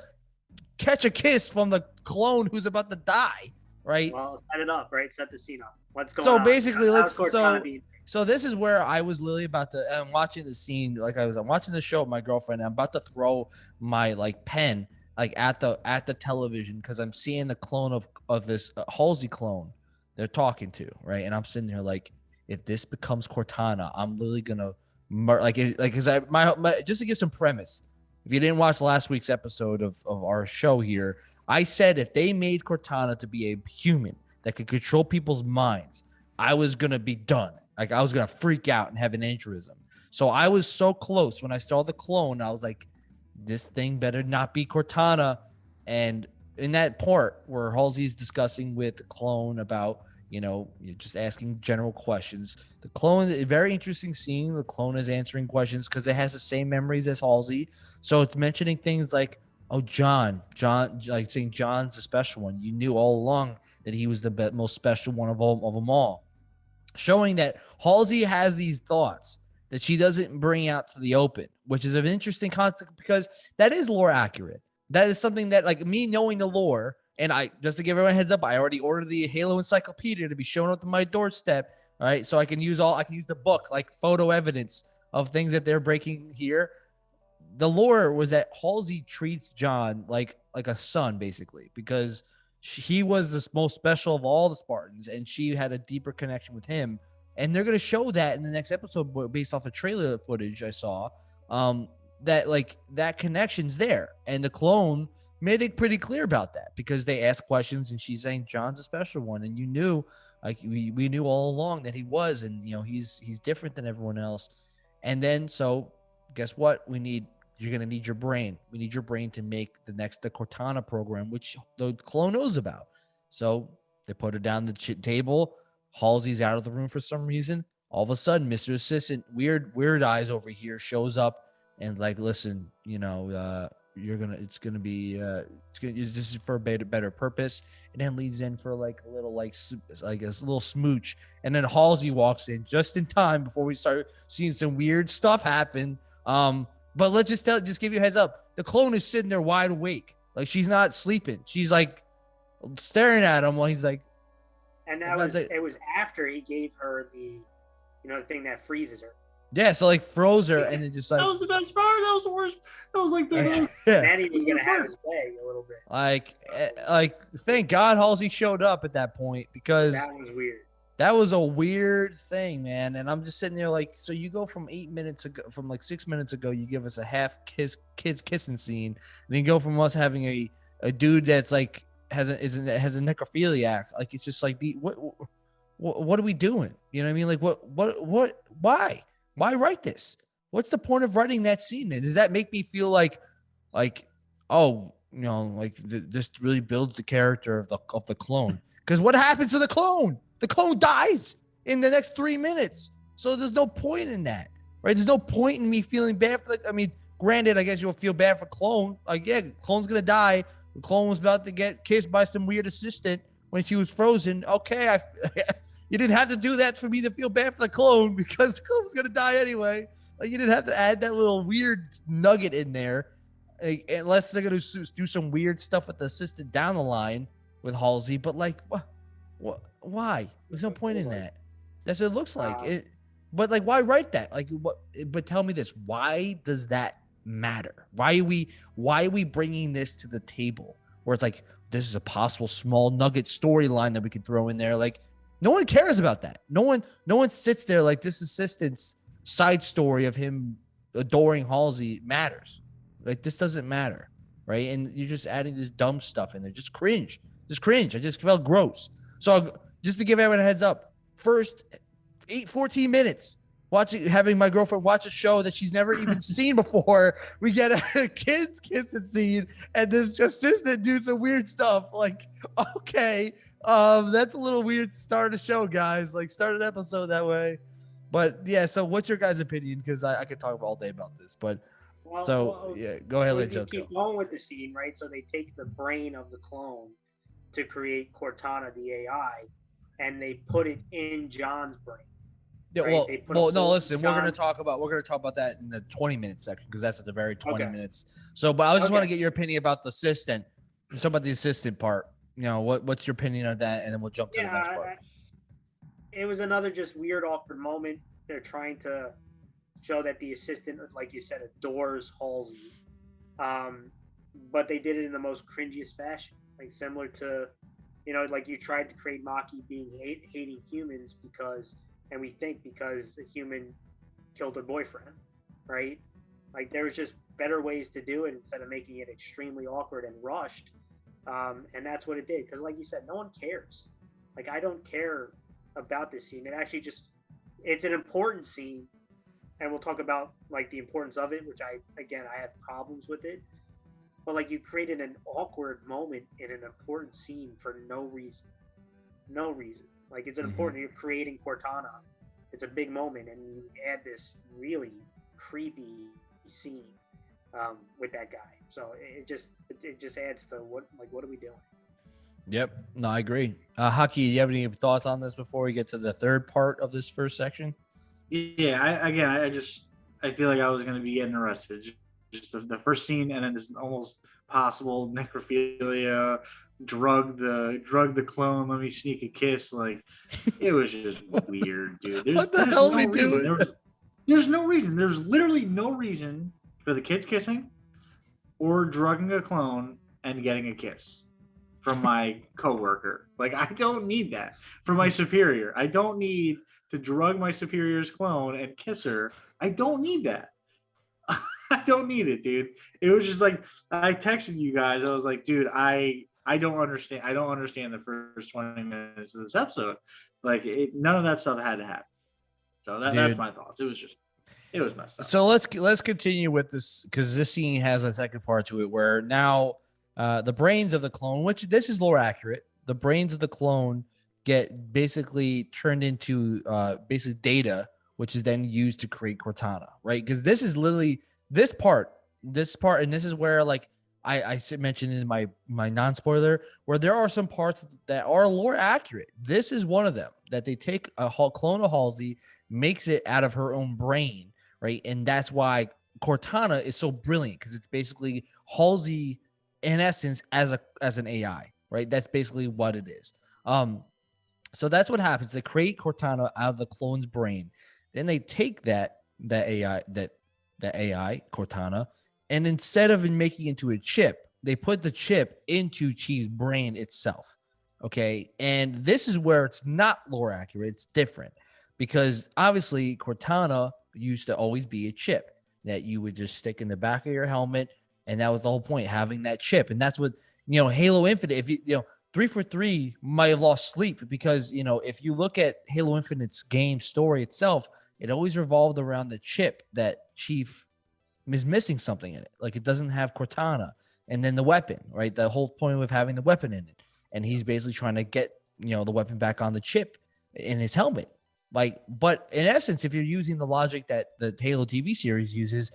catch a kiss from the clone who's about to die, right? Well, set it up, right? Set the scene up. What's going so on? So basically, let's so so this is where I was literally about to. I'm watching the scene, like I was. I'm watching the show with my girlfriend. I'm about to throw my like pen like at the at the television because I'm seeing the clone of of this uh, Halsey clone they're talking to, right? And I'm sitting there like, if this becomes Cortana, I'm literally gonna mur- like it, like because I my, my just to give some premise. If you didn't watch last week's episode of of our show here, I said if they made Cortana to be a human that could control people's minds, I was gonna be done. Like I was gonna freak out and have an aneurysm. So I was so close when I saw the clone. I was like, this thing better not be Cortana. And in that part where Halsey's discussing with clone about, you know, just asking general questions, the clone, very interesting scene. The clone is answering questions because it has the same memories as Halsey. So it's mentioning things like, oh, John, John, like saying John's the special one. You knew all along that he was the be- most special one of all of them all. Showing that Halsey has these thoughts that she doesn't bring out to the open, which is an interesting concept because that is lore accurate. That is something that, like me knowing the lore, and I just to give everyone heads up, I already ordered the Halo Encyclopedia to be shown up to my doorstep. All right, so I can use all I can use the book like photo evidence of things that they're breaking here. The lore was that Halsey treats John like like a son, basically, because she, he was the most special of all the Spartans, and she had a deeper connection with him and they're gonna show that in the next episode based off of trailer footage I saw. Um, that like that connection's there, and the clone made it pretty clear about that because they asked questions and she's saying John's a special one, and you knew like we, we knew all along that he was, and you know he's he's different than everyone else. And then so guess what? We need you're gonna need your brain. We need your brain to make the next the Cortana program, which the clone knows about. So they put it down the table Halsey's out of the room for some reason. All of a sudden, Mr. Assistant, weird, weird eyes over here, shows up and like, listen, you know, uh, you're gonna, it's gonna be, uh, it's gonna, this is for a better, better purpose, and then leads in for like a little, like, like a little smooch, and then Halsey walks in just in time before we start seeing some weird stuff happen. Um, but let's just tell, just give you a heads up. The clone is sitting there wide awake, like she's not sleeping. She's like staring at him while he's like, and that was it was after he gave her the, you know, the thing that freezes her. Yeah, so like froze her, and it just like that was the best part. That was the worst. That was like the. yeah. Then he was gonna have his way a little bit. Like, eh, like, thank God Halsey showed up at that point because that was weird. That was a weird thing, man. And I'm just sitting there like, so you go from eight minutes ago, from like six minutes ago, you give us a half kiss, kids kissing scene, and then you go from us having a a dude that's like has a is a, has a necrophiliac. Like it's just like the what, what what are we doing? You know what I mean? Like what what what why why write this? What's the point of writing that scene? And does that make me feel like like oh you know like th- this really builds the character of the of the clone? Because what happens to the clone? The clone dies in the next three minutes. So there's no point in that, right? There's no point in me feeling bad for. Like, I mean, granted, I guess you'll feel bad for clone. Like, yeah, clone's gonna die, the clone was about to get kissed by some weird assistant when she was frozen. Okay, I you didn't have to do that for me to feel bad for the clone because the clone was gonna die anyway. Like you didn't have to add that little weird nugget in there, unless they're gonna do some weird stuff with the assistant down the line with Halsey. But like, what, what, why? There's no point in that. That's what it looks like. It, but like, why write that? Like, what? But tell me this: Why does that matter? Why are we why are we bringing this to the table where it's like this is a possible small nugget storyline that we could throw in there? Like no one cares about that. No one no one sits there like this assistant's side story of him adoring Halsey matters. Like this doesn't matter, right? And you're just adding this dumb stuff in there. Just cringe. Just cringe. I just felt gross. So just to give everyone a heads up, first eight, 14 minutes, watching having my girlfriend watch a show that she's never even seen before. We get a kids kissing scene, and this just assistant do some weird stuff. Like, okay, um, that's a little weird to start a show, guys. Like, start an episode that way. But yeah, so what's your guys' opinion? Because I, I could talk all day about this, but. Well, so well, yeah, go ahead, let Joe keep going with the scene, right? So they take the brain of the clone to create Cortana, the AI, and they put it in John's brain yeah, right? well, well, no. Listen, we're gonna talk about we're gonna talk about that in the 20 minute section because that's at the very 20 okay. minutes. So, but I just okay. want to get your opinion about the assistant. Let's about the assistant part. You know, what what's your opinion on that, and then we'll jump to yeah, the next part. it was another just weird, awkward moment. They're trying to show that the assistant, like you said, adores Halsey. Um, but they did it in the most cringiest fashion, like similar to, you know, like you tried to create Makee being hate, hating humans because, and we think because a human killed her boyfriend, right? Like there was just better ways to do it instead of making it extremely awkward and rushed. Um, and that's what it did. Because, like you said, no one cares. Like I don't care about this scene. It actually just it's an important scene, and we'll talk about like the importance of it, which I again I have problems with it. But like you created an awkward moment in an important scene for no reason, no reason. Like it's an mm-hmm. important. You're creating Cortana. It's a big moment, and you add this really creepy scene um, with that guy. So it just it, it, just adds to what like what are we doing? Yep, no, I agree. Uh, Haki, do you have any thoughts on this before we get to the third part of this first section? Yeah, I, again, I just I feel like I was going to be getting arrested. Just the, the first scene, and then this almost possible necrophilia, drug the drug the clone. Let me sneak a kiss. Like it was just weird, dude. There's, what the hell no we doing? There was, there's no reason. There's literally no reason for the kids kissing or drugging a clone and getting a kiss from my coworker. Like I don't need that from my hmm. superior. I don't need to drug my superior's clone and kiss her. I don't need that. I don't need it, dude. It was just like I texted you guys. I was like, dude, I I don't understand. I don't understand the first 20 minutes of this episode. Like it, none of that stuff had to happen. So that, that's my thoughts. It was just it was messed up. So let's let's continue with this because this scene has a second part to it where now uh, the brains of the clone, which this is lore accurate, the brains of the clone get basically turned into uh, basically data, which is then used to create Cortana, right? Because this is literally this part, this part, and this is where like I, I mentioned in my my non spoiler where there are some parts that are lore accurate. This is one of them that they take a clone of Halsey, makes it out of her own brain, right? And that's why Cortana is so brilliant because it's basically Halsey in essence as a as an AI, right? That's basically what it is. Um, so that's what happens. They create Cortana out of the clone's brain. Then they take that that AI that that AI Cortana, and instead of making it into a chip, they put the chip into Chief's brain itself. Okay, and this is where it's not lore accurate. It's different because obviously Cortana used to always be a chip that you would just stick in the back of your helmet, and that was the whole point, having that chip. And that's what you know, Halo Infinite. If you you know, three for three might have lost sleep because you know, if you look at Halo Infinite's game story itself, it always revolved around the chip that Chief is missing something in it. Like it doesn't have Cortana, and then the weapon, right? The whole point of having the weapon in it, and he's basically trying to get you know the weapon back on the chip in his helmet like, but in essence, if you're using the logic that the Halo TV series uses,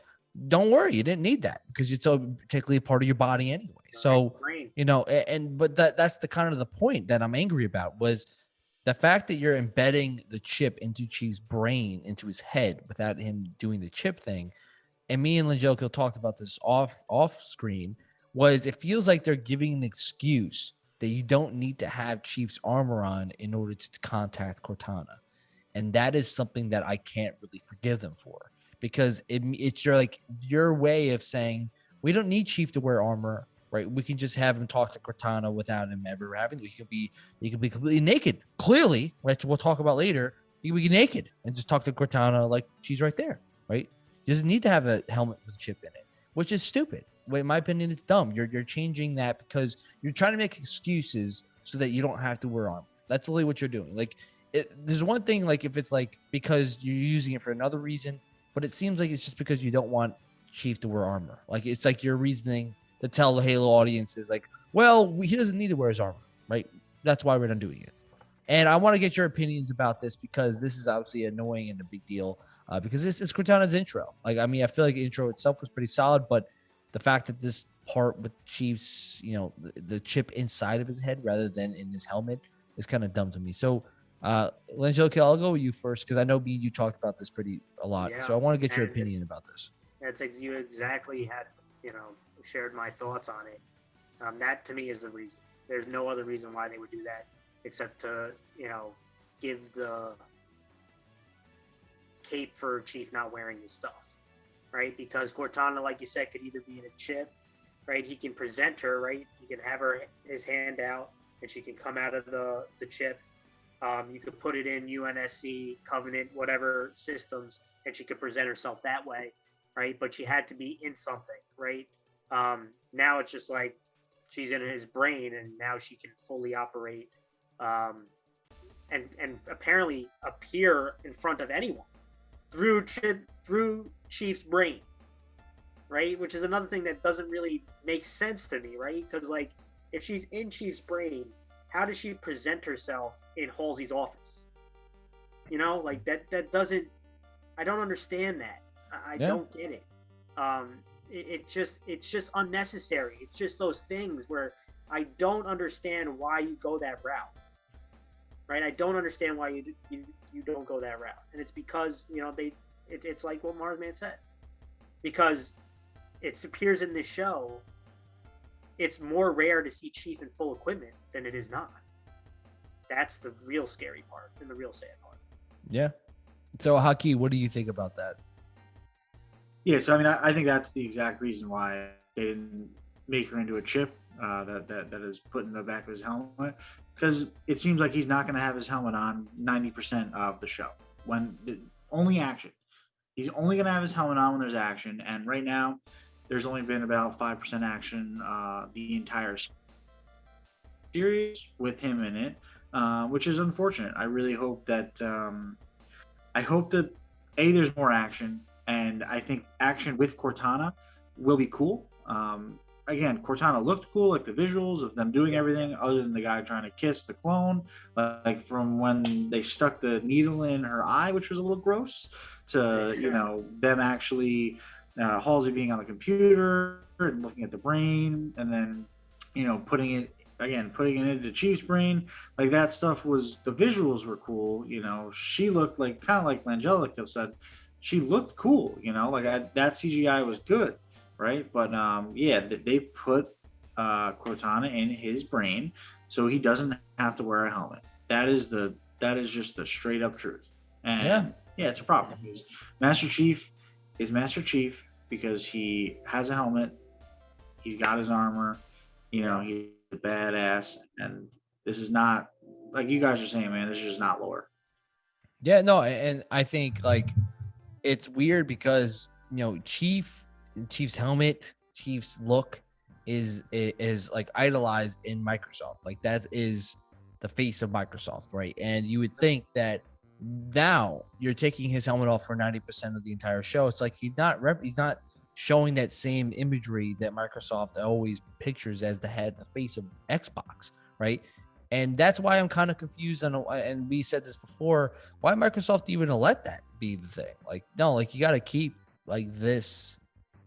don't worry, you didn't need that because it's a particularly part of your body anyway. So you know, and, but that that's the kind of the point that I'm angry about was the fact that you're embedding the chip into Chief's brain, into his head, without him doing the chip thing. And me and Linjoko talked about this off off screen. Was it feels like they're giving an excuse that you don't need to have Chief's armor on in order to contact Cortana and that is something that I can't really forgive them for because it, it's your like your way of saying we don't need Chief to wear armor, right? We can just have him talk to Cortana without him ever having. He could be he could be completely naked, clearly, which we'll talk about later. He could be naked and just talk to Cortana like she's right there, right? He doesn't need to have a helmet with a chip in it, which is stupid. In my opinion, it's dumb. You're you're changing that because you're trying to make excuses so that you don't have to wear armor. That's really what you're doing. Like it, there's one thing like if it's like because you're using it for another reason, but it seems like it's just because you don't want Chief to wear armor. Like it's like your reasoning to tell the Halo audience is like, well, he doesn't need to wear his armor, right? That's why we're not doing it. And I want to get your opinions about this because this is obviously annoying and a big deal. Uh, because this is Cortana's intro. Like, I mean, I feel like the intro itself was pretty solid, but the fact that this part with Chief's, you know, the, the chip inside of his head rather than in his helmet is kind of dumb to me. So, uh, Angelica, I'll go with you first because I know me you talked about this pretty a lot. Yeah, so I want to get your opinion about this. That's you exactly had you know shared my thoughts on it. Um, that to me is the reason. There's no other reason why they would do that except to you know give the cape for Chief not wearing his stuff, right? Because Cortana, like you said, could either be in a chip right? He can present her, right? He can have her his hand out, and she can come out of the the chip. Um, you could put it in UNSC, Covenant, whatever systems, and she could present herself that way, right? But she had to be in something, right? Um, now it's just like she's in his brain, and now she can fully operate, um, and and apparently appear in front of anyone through through Chief's brain, right? Which is another thing that doesn't really make sense to me, right? Because like if she's in Chief's brain, how does she present herself in Halsey's office? You know, like that that doesn't I don't understand that. I, I yeah. don't get it. Um it, it just it's just unnecessary. It's just those things where I don't understand why you go that route. Right? I don't understand why you you, you don't go that route. And it's because, you know, they it, it's like what Marsman said. Because it appears in this show, it's more rare to see Chief in full equipment than it is not. That's the real scary part and the real sad part. Yeah. So, Haki, what do you think about that? Yeah, so I mean, I, I think that's the exact reason why they didn't make her into a chip uh, that, that that is put in the back of his helmet, because it seems like he's not going to have his helmet on 90% of the show when the, only action. He's only going to have his helmet on when there's action, and right now, there's only been about five percent action uh, the entire series with him in it, uh, which is unfortunate. I really hope that um, I hope that a there's more action, and I think action with Cortana will be cool. Um, again, Cortana looked cool, like the visuals of them doing everything, other than the guy trying to kiss the clone, like from when they stuck the needle in her eye, which was a little gross, to you know them actually uh, Halsey being on the computer and looking at the brain, and then you know putting it again, putting it into Chief's brain, like that stuff was the visuals were cool. You know, she looked like kind of like Langelica said, she looked cool. You know, like I, that CGI was good, right? But um, yeah, they put uh, Cortana in his brain, so he doesn't have to wear a helmet. That is the that is just the straight up truth. And yeah, yeah it's a problem. Master Chief is Master Chief because he has a helmet, he's got his armor, you know, he's a badass, and this is not like you guys are saying, man. This is just not lore. Yeah, no, and I think like it's weird because you know Chief, Chief's helmet, Chief's look is is like idolized in Microsoft. Like that is the face of Microsoft, right? And you would think that now you're taking his helmet off for 90% of the entire show. It's like he's not rep- he's not showing that same imagery that Microsoft always pictures as the head, the face of Xbox, right? And that's why I'm kind of confused. On, and we said this before, why Microsoft even let that be the thing? Like, no, like you got to keep like this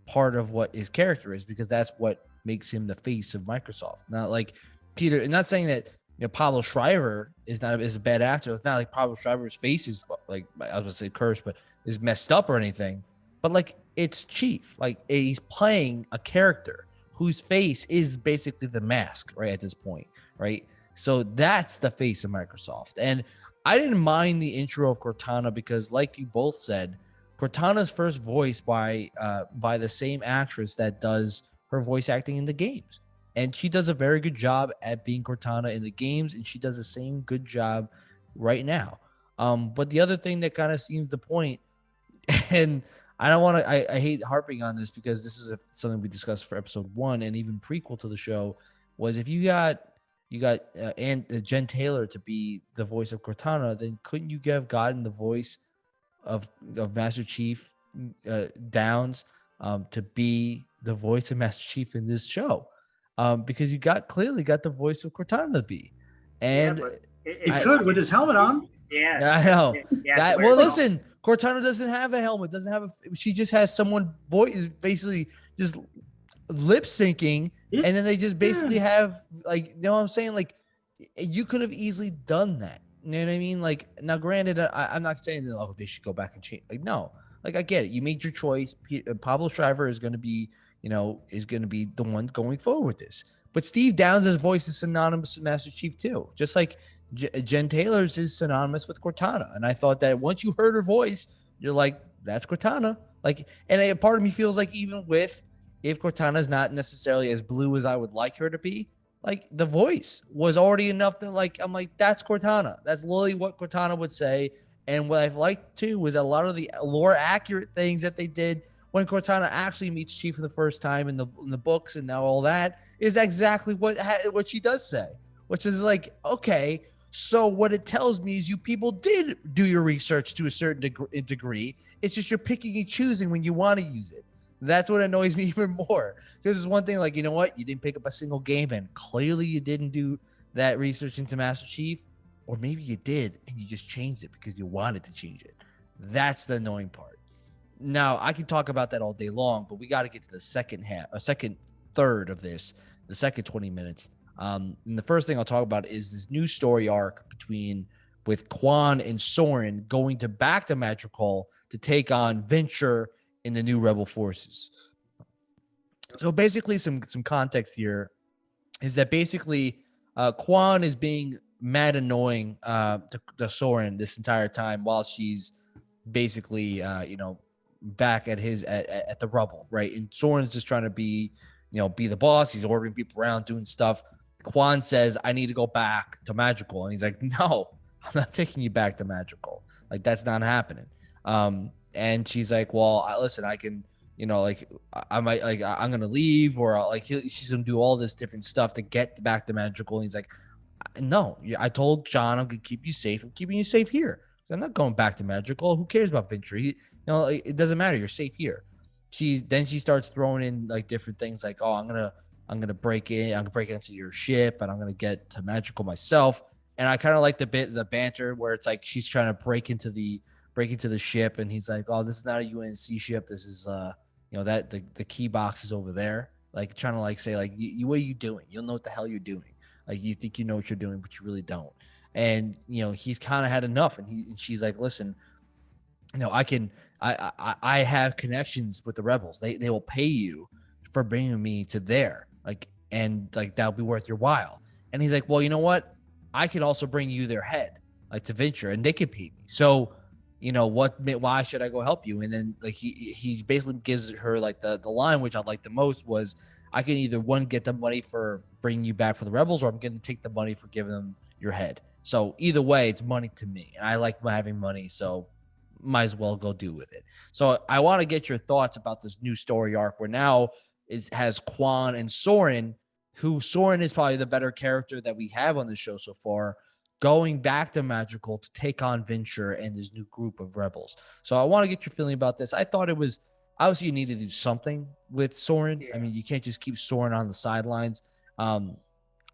part of what his character is because that's what makes him the face of Microsoft. Not like Peter, and not saying that you know Pablo Schreiber is not is a bad actor. It's not like Pablo Schreiber's face is like I was gonna say cursed, but is messed up or anything. But like it's Chief. Like he's playing a character whose face is basically the mask, right? At this point, right? So that's the face of Microsoft. And I didn't mind the intro of Cortana because, like you both said, Cortana's first voice by uh, by the same actress that does her voice acting in the games, and she does a very good job at being Cortana in the games, and she does the same good job right now. Um, but the other thing that kind of seems the point, and I don't want to. I, I, hate harping on this because this is a, something we discussed for episode one and even prequel to the show. Was if you got you got uh, and uh, Jen Taylor to be the voice of Cortana, then couldn't you have gotten the voice of of Master Chief uh, Downes um, to be the voice of Master Chief in this show? Um, because you got clearly got the voice of Cortana to be, and yeah, it, it could with his helmet on. Yeah, I know yeah, that. Well, listen, Cortana doesn't have a helmet. Doesn't have a. She just has someone voice basically just lip syncing, yeah. and then they just basically yeah. have like you know what I'm saying. Like you could have easily done that. You know what I mean? Like now, granted, I, am not saying that oh they should go back and change. Like no, like I get it. You made your choice. P- uh, Pablo Schreiber is going to be you know is going to be the one going forward with this. But Steve Downes' voice is synonymous with Master Chief too. Just like Jen Taylor's is synonymous with Cortana, and I thought that once you heard her voice, you're like, that's Cortana. Like, and a part of me feels like even with if Cortana's not necessarily as blue as I would like her to be, like the voice was already enough that like I'm like that's Cortana. That's literally what Cortana would say. And what I've liked too was a lot of the uh, lore accurate things that they did when Cortana actually meets Chief for the first time in the in the books and now all that is exactly what what she does say, which is like okay. So what it tells me is you people did do your research to a certain deg- degree. It's just you're picking and choosing when you want to use it. That's what annoys me even more. Because it's one thing like, you know what? You didn't pick up a single game and clearly you didn't do that research into Master Chief. Or maybe you did and you just changed it because you wanted to change it. That's the annoying part. Now, I can talk about that all day long, but we got to get to the second half, a second third of this, the second 20 minutes. Um, and the first thing I'll talk about is this new story arc between with Kwan and Soren going to back to Madrigal to take on Vinsher in the new rebel forces. So basically, some some context here is that basically uh, Kwan is being mad annoying uh, to, to Soren this entire time while she's basically uh, you know back at his at, at the rubble, right? And Soren's just trying to be you know be the boss. He's ordering people around, doing stuff. Kwan says, "I need to go back to Madrigal. and he's like, "No, I'm not taking you back to Madrigal. Like that's not happening." Um, and she's like, "Well, I, listen, I can, you know, like I might like I'm gonna leave, or like she's gonna do all this different stuff to get back to Madrigal. And he's like, "No, I told John I'm gonna keep you safe. I'm keeping you safe here. I'm not going back to Madrigal. Who cares about Vinsher? He, you know, it doesn't matter. You're safe here." She then she starts throwing in like different things, like, "Oh, I'm gonna." I'm gonna break in. I'm gonna break into your ship, and I'm gonna get to Madrigal myself. And I kind of like the bit, the banter where it's like she's trying to break into the break into the ship, and he's like, "Oh, this is not a UNSC ship. This is uh, you know, that the the key box is over there." Like trying to like say like, you, "What are you doing? You'll know what the hell you're doing. Like you think you know what you're doing, but you really don't." And you know, he's kind of had enough, and he and she's like, "Listen, you know, I can, I, I I have connections with the rebels. They they will pay you for bringing me to there, like, and like that'll be worth your while." And he's like, "Well, you know what? I could also bring you their head, like to Vinsher, and they could pay me." So you know what why should i go help you and then like he he basically gives her like the the line which i liked the most was i can either one get the money for bringing you back for the rebels or i'm going to take the money for giving them your head so either way it's money to me and i like having money so might as well go do with it so i want to get your thoughts about this new story arc where now it has Kwan and Soren who Soren is probably the better character that we have on the show so far going back to Madrigal to take on Vinsher and his new group of rebels. So I want to get your feeling about this. I thought it was obviously you need to do something with Soren. Yeah. I mean, you can't just keep Soren on the sidelines. Um,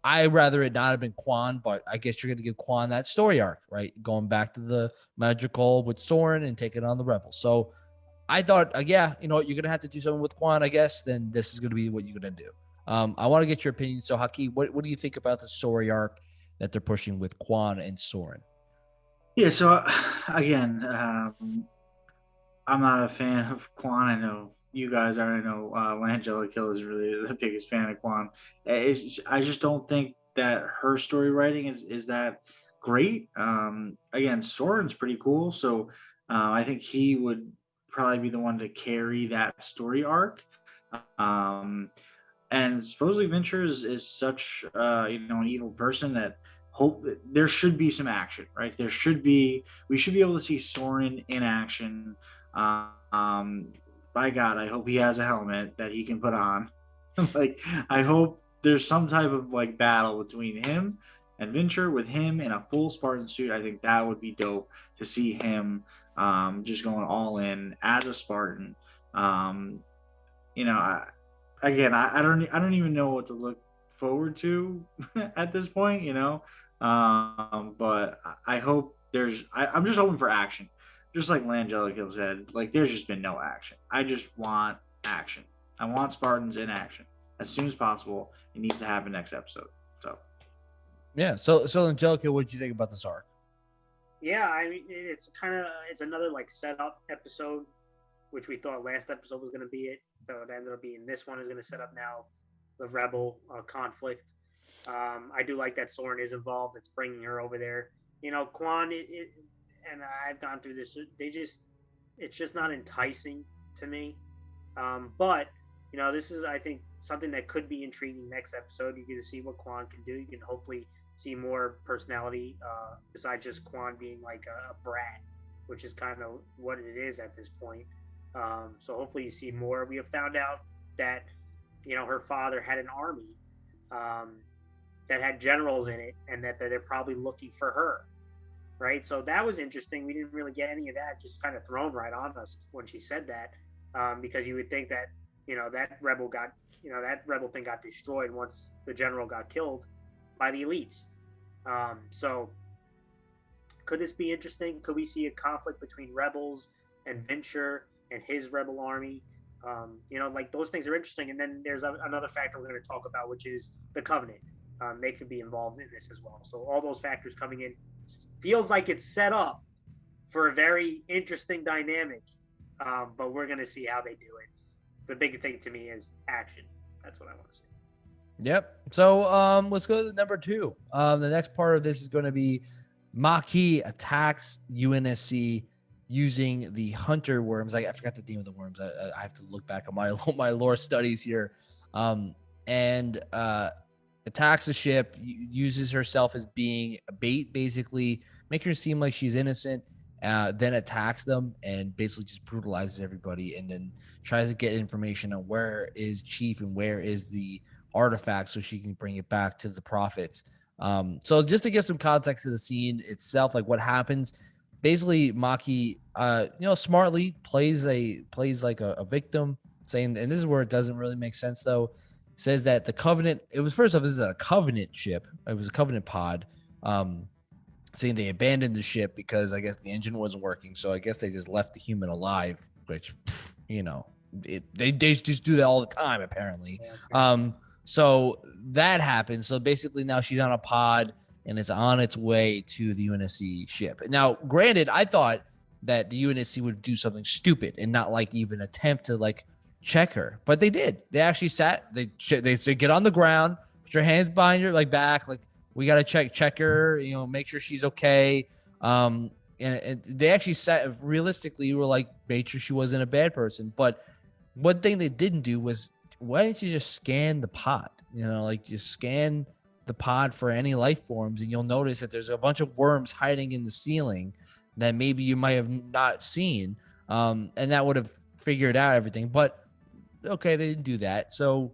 I rather it not have been Kwan, but I guess you're going to give Kwan that story arc, right? Going back to the Madrigal with Soren and taking on the rebels. So I thought, uh, yeah, you know, you're going to have to do something with Kwan, I guess. Then this is going to be what you're going to do. Um, I want to get your opinion. So, Haki, what, what do you think about the story arc that they're pushing with Kwan and Soren. Yeah, so again, um, I'm not a fan of Kwan. I know you guys are. Know uh, Langella Kill is really the biggest fan of Kwan. It's, I just don't think that her story writing is is that great. Um, again, Soren's pretty cool, so uh, I think he would probably be the one to carry that story arc. Um, and supposedly Vinsher is, is such uh, you know an evil person that hope that there should be some action, right? There should be we should be able to see Soren in action. Um, by God, I hope he has a helmet that he can put on. like I hope there's some type of like battle between him and Vinsher with him in a full Spartan suit. I think that would be dope to see him um, just going all in as a Spartan. Um, you know, I, again, I, I don't I don't even know what to look forward to at this point. You know, um, but I hope there's I, am just hoping for action. Just like Langella said, like there's just been no action. I just want action. I want Spartans in action as soon as possible. It needs to happen next episode. So yeah. So so Angelica, what did you think about this arc? Yeah, I mean it's kind of it's another like setup episode, which we thought last episode was going to be it. So it ended up being this one is going to set up now the rebel uh, conflict. Um, I do like that Soren is involved. It's bringing her over there. You know, Kwan, it, it, and I've gone through this. They just, it's just not enticing to me. Um, but you know, this is I think something that could be intriguing next episode. You get to see what Kwan can do. You can hopefully see more personality uh, besides just Kwan being like a, a, brat, which is kind of what it is at this point. Um, so hopefully you see more. We have found out that you know her father had an army um, that had generals in it, and that, that they're probably looking for her. Right, so that was interesting. We didn't really get any of that, just kind of thrown right on us when she said that, um, because you would think that you know that rebel got you know that rebel thing got destroyed once the general got killed by the elites. Um, so could this be interesting? Could we see a conflict between rebels and Vinsher and his rebel army? Um, you know, like those things are interesting. And then there's a, another factor we're going to talk about, which is the Covenant. Um, they could be involved in this as well. So all those factors coming in feels like it's set up for a very interesting dynamic. Um, but we're going to see how they do it. The big thing to me is action. That's what I want to see. Yep. So um, let's go to number two. Um, the next part of this is going to be Makee attacks UNSC using the hunter worms. I, I forgot the name of the worms. I, I, have to look back on my my lore studies here. Um, and uh, attacks the ship, uses herself as being a bait, basically, make her seem like she's innocent. Uh, then attacks them and basically just brutalizes everybody, and then tries to get information on where is Chief and where is the artifact so she can bring it back to the prophets. Um, so just to give some context to the scene itself, like what happens, basically Makee, uh, you know, smartly plays a plays like a, a, victim, saying, and this is where it doesn't really make sense though. Says that the Covenant, it was first off, this is a Covenant ship. It was a Covenant pod. Um, saying they abandoned the ship because I guess the engine wasn't working. So I guess they just left the human alive, which, you know, it, they, they just do that all the time apparently. Um, so that happened. So basically, now she's on a pod and it's on its way to the UNSC ship. Now, granted, I thought that the UNSC would do something stupid and not like even attempt to like check her, but they did. They actually sat. They they, they get on the ground, put your hands behind your like back, like we got to check check her. You know, make sure she's okay. Um, and, and they actually sat realistically you were like made sure she wasn't a bad person. But one thing they didn't do was why didn't you just scan the pod? You know, like just scan the pod for any life forms, and you'll notice that there's a bunch of worms hiding in the ceiling that maybe you might have not seen, um, and that would have figured out everything. But okay, they didn't do that, so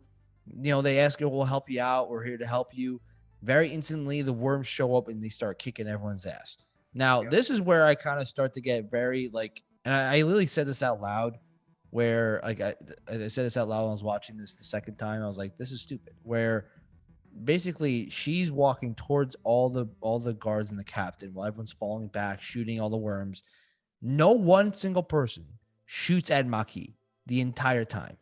you know they ask you, "We'll help you out. We're here to help you." Very instantly, the worms show up and they start kicking everyone's ass. Now, this is where I kind of start to get very like, and I, I literally said this out loud where like I, I said this out loud when I was watching this the second time. I was like, this is stupid. Where basically she's walking towards all the all the guards and the captain while everyone's falling back, shooting all the worms. No one single person shoots at Makee the entire time.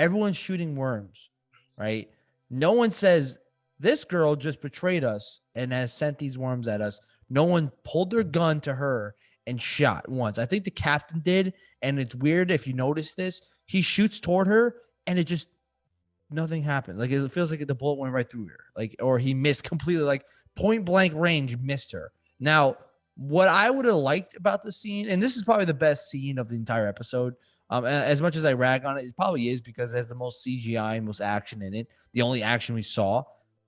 Everyone's shooting worms, right? No one says this girl just betrayed us and has sent these worms at us. No one pulled their gun to her and shot once. I think the captain did, and it's weird if you notice this. He shoots toward her, and it just nothing happened. Like it feels like the bullet went right through her, like or he missed completely, like point blank range, missed her. Now, what I would have liked about the scene, and this is probably the best scene of the entire episode. Um, as much as I rag on it, it probably is because it has the most CGI and most action in it. The only action we saw.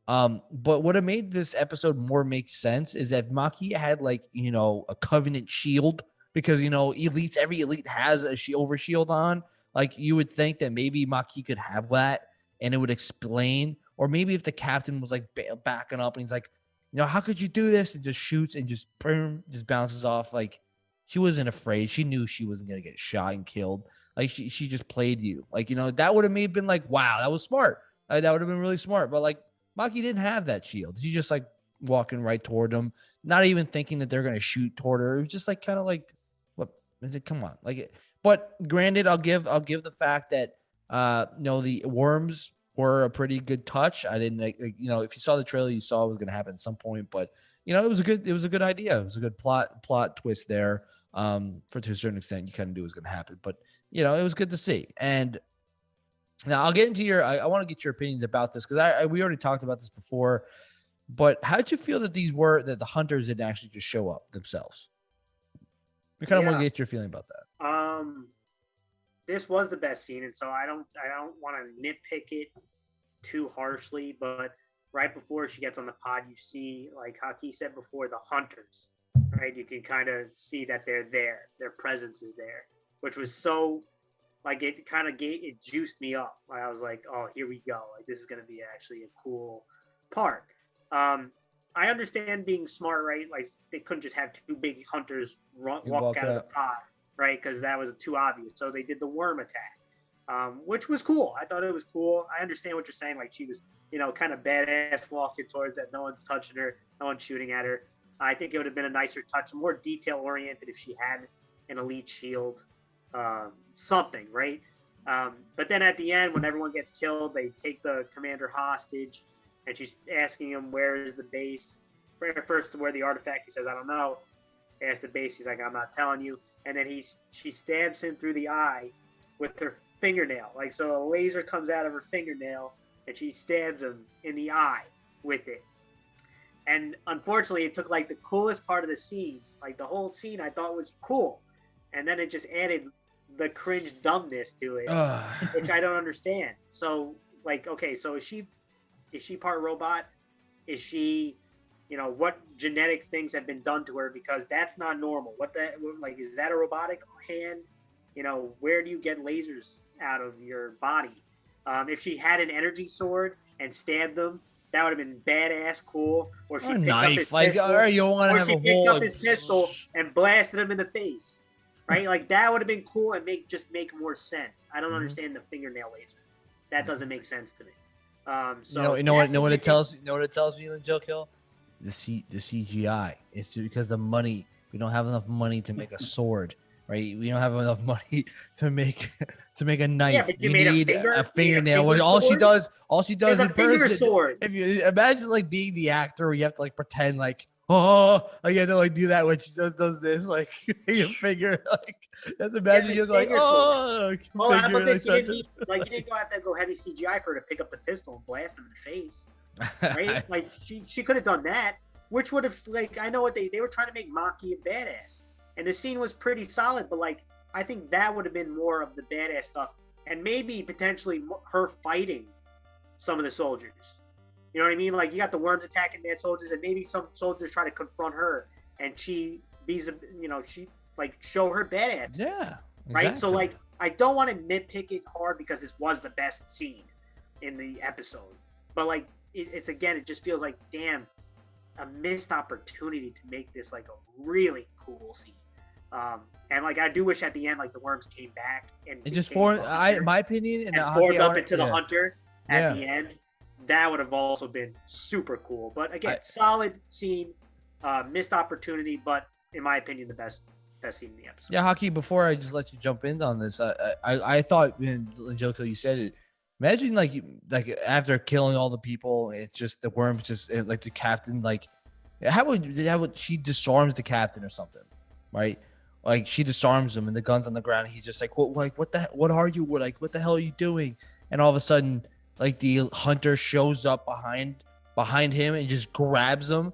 Um, but what made this episode more make sense is that Makee had like you know a covenant shield because you know elites every elite has a shield over shield on. Like you would think that maybe Makee could have that and it would explain, or maybe if the captain was like backing up and he's like, you know, how could you do this? And just shoots and just boom, just bounces off. Like she wasn't afraid. She knew she wasn't gonna get shot and killed. Like she she just played you. Like you know that would have made been like wow that was smart. Uh, that would have been really smart. But like Makee didn't have that shield. He just like walking right toward them, not even thinking that they're gonna shoot toward her. It was just like kind of like, what? It, come on, like. It, but granted, I'll give I'll give the fact that uh, you know the worms were a pretty good touch. I didn't like, you know if you saw the trailer, you saw it was gonna happen at some point. But you know it was a good it was a good idea. It was a good plot plot twist there. Um, for to a certain extent, you kind of knew it was gonna happen. But you know it was good to see and now I'll get into your. I, I want to get your opinions about this because I, I, we already talked about this before. But how did you feel that these were that the hunters didn't actually just show up themselves? We kind of yeah. want to get your feeling about that. Um, this was the best scene, and so I don't I don't want to nitpick it too harshly, but right before she gets on the pod, you see, like Haki said before, the hunters, right? You can kind of see that they're there, their presence is there, which was so, like, it kind of gave it juiced me up. I was like, oh, here we go. Like, this is going to be actually a cool part. Um, I understand being smart, right? Like, they couldn't just have two big hunters run, walk, walk, out of the pod, right? Because that was too obvious. So they did the worm attack. Um, which was cool. I thought it was cool. I understand what you're saying. Like she was you know, kind of badass walking towards that. No one's touching her, no one's shooting at her. I think it would have been a nicer touch, more detail oriented if she had an elite shield, um, something, right? Um, but then at the end, when everyone gets killed, they take the commander hostage, and she's asking him where is the base. First, where the artifact? He says, "I don't know." Asks the base. He's like, "I'm not telling you." And then he she stabs him through the eye with her fingernail. Like so, a laser comes out of her fingernail and she stabs him in the eye with it. And unfortunately, it took like the coolest part of the scene, like the whole scene, I thought was cool, and then it just added the cringe dumbness to it, which I don't understand. So, like, okay, so is she is she part robot? Is she, you know, what genetic things have been done to her? Because that's not normal. What that like is that a robotic hand? You know, where do you get lasers out of your body? Um, if she had an energy sword and stabbed them, that would have been badass cool. Or she a picked knife, up his like, pistol, or you want to have she a picked up his pistol and blasted him in the face. Right, like that would have been cool and make just make more sense. I don't Mhm. understand the fingernail laser. That doesn't make sense to me. Um, so you know, you know what? Know what it tells? You know what it tells me, Joe Kill? The C, the CGI. It's because the money. We don't have enough money to make a sword, right? We don't have enough money to make to make a knife. but you we made a need finger- a fingernail. finger Which all she does, all she does a in person. sword. If you imagine like being the actor, where you have to like pretend like. Oh, like you have to like do that when she just does this, like your finger, like have to imagine the you're like, sword. oh, like, how finger, about this? You like, didn't need, like you didn't go have to go heavy CGI for her to pick up the pistol and blast him in the face. right? like she she could have done that, which would have like I know what they they were trying to make Makee a badass, and the scene was pretty solid. But like I think that would have been more of the badass stuff, and maybe potentially her fighting some of the soldiers. You know what I mean? Like you got the worms attacking mad soldiers, and maybe some soldiers try to confront her, and she be's a you know she like show her badass yeah, right? So like, I don't want to nitpick it hard because this was the best scene in the episode, but like, it, it's again, it just feels like damn, a missed opportunity to make this like a really cool scene. Um, and like, I do wish at the end, like the worms came back and it just formed. I, my opinion, and, and the formed up art- into the yeah. hunter at Yeah. the end. That would have also been super cool. But again, I- solid scene, uh, missed opportunity, but in my opinion, the best best scene in the episode. Yeah, Haki. Before I just let you jump in on this, I I, I thought when Joko you said it. Imagine like you like after killing all the people, it's just the worms just eh, like the captain like how would how would she disarms the captain or something, right? Like she disarms him and the guns on the ground. And he's just like what like what the what are you what like what the hell are you doing? And all of a sudden, like the hunter shows up behind behind him and just grabs him,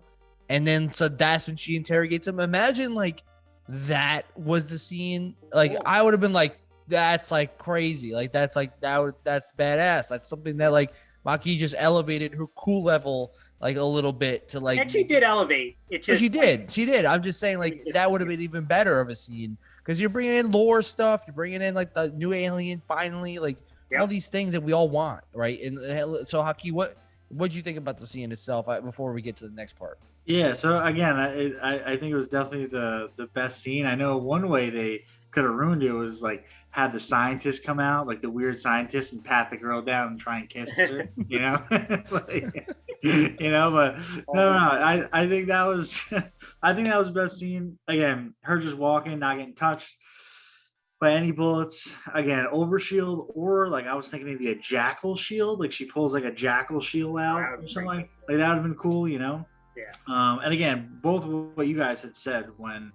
and then so that's when she interrogates him. Imagine like that was the scene. Like. I would have been like, that's like crazy. Like that's like that. Would, that's badass. That's something that like Makee just elevated her cool level like a little bit to like. and she did elevate. It But just she did. She did. I'm just saying, like just that would have been even better of a scene because you're bringing in lore stuff. You're bringing in like the new alien finally, like all these things that we all want, right? And uh, so, Haki, what what do you think about the scene itself uh, before we get to the next part? Yeah. So again, I, I I think it was definitely the the best scene. I know one way they could have ruined it was like had the scientist come out, like the weird scientist, and pat the girl down and try and kiss her. you know, like, you know. But no, no, no. I I think that was I think that was the best scene. Again, her just walking, not getting touched by any bullets. Again, overshield or like I was thinking maybe a jackal shield. Like she pulls like a jackal shield out or something like like that would have been cool, you know. Yeah. Um, and again, both of what you guys had said when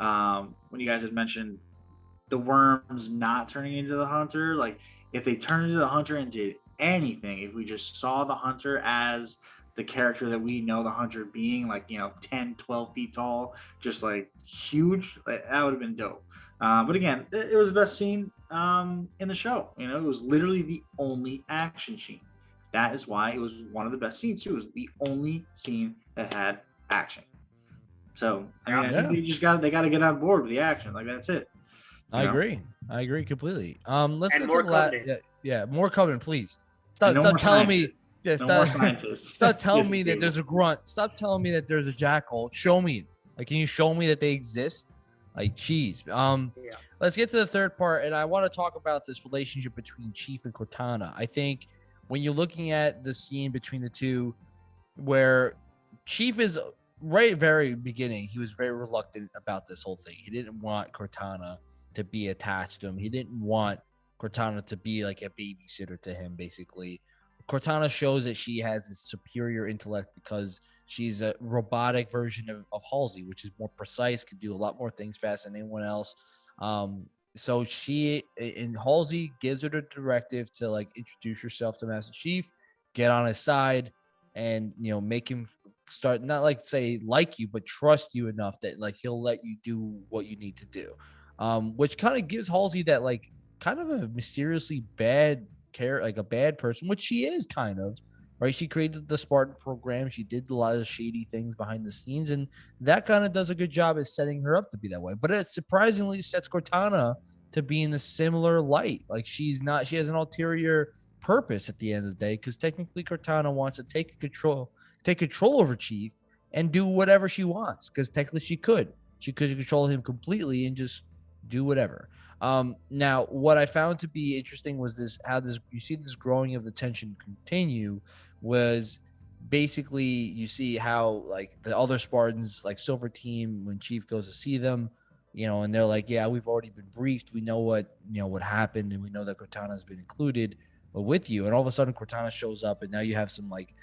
um, when you guys had mentioned the worms not turning into the hunter, like if they turned into the hunter and did anything, if we just saw the hunter as the character that we know the hunter being, like, you know, 10, 12 feet tall, just like huge, like, that would have been dope. Uh, but again, it, it, was the best scene um, in the show. You know, it was literally the only action scene. That is why it was one of the best scenes too. It was the only scene that had action. So I mean, yeah. I think they just got they got to get on board with the action. Like that's it. I know? agree. I agree completely. Um, let's and get to the last. Yeah, yeah, more covenant, please. Stop, no stop telling scientists. me. Yeah, stop, stop telling me that there's a grunt. Stop telling me that there's a jackal. Show me. Like, can you show me that they exist? Like, geez. Um, yeah. let's get to the third part, and I want to talk about this relationship between Chief and Cortana. I think when you're looking at the scene between the two, where Chief is right very beginning, he was very reluctant about this whole thing. He didn't want Cortana to be attached to him. He didn't want Cortana to be like a babysitter to him, basically. Cortana shows that she has a superior intellect because she's a robotic version of, of Halsey, which is more precise, can do a lot more things faster than anyone else. Um, so she and Halsey gives her the directive to like introduce yourself to Master Chief, get on his side, and you know make him start not like say like you, but trust you enough that like he'll let you do what you need to do. Um, which kind of gives Halsey that like kind of a mysteriously bad care, like a bad person, which she is kind of. Right, she created the Spartan program. She did a lot of shady things behind the scenes, and that kind of does a good job at setting her up to be that way. But it surprisingly sets Cortana to be in a similar light. Like she's not, she has an ulterior purpose at the end of the day because technically Cortana wants to take control, take control over Chief and do whatever she wants because technically she could. She could control him completely and just do whatever. Um, now, what I found to be interesting was this: how this you see this growing of the tension continue was basically you see how like the other Spartans, like Silver Team, when Chief goes to see them, you know, and they're like, "Yeah, we've already been briefed. We know what you know what happened, and we know that Cortana's been included with you." And all of a sudden, Cortana shows up, and now you have some like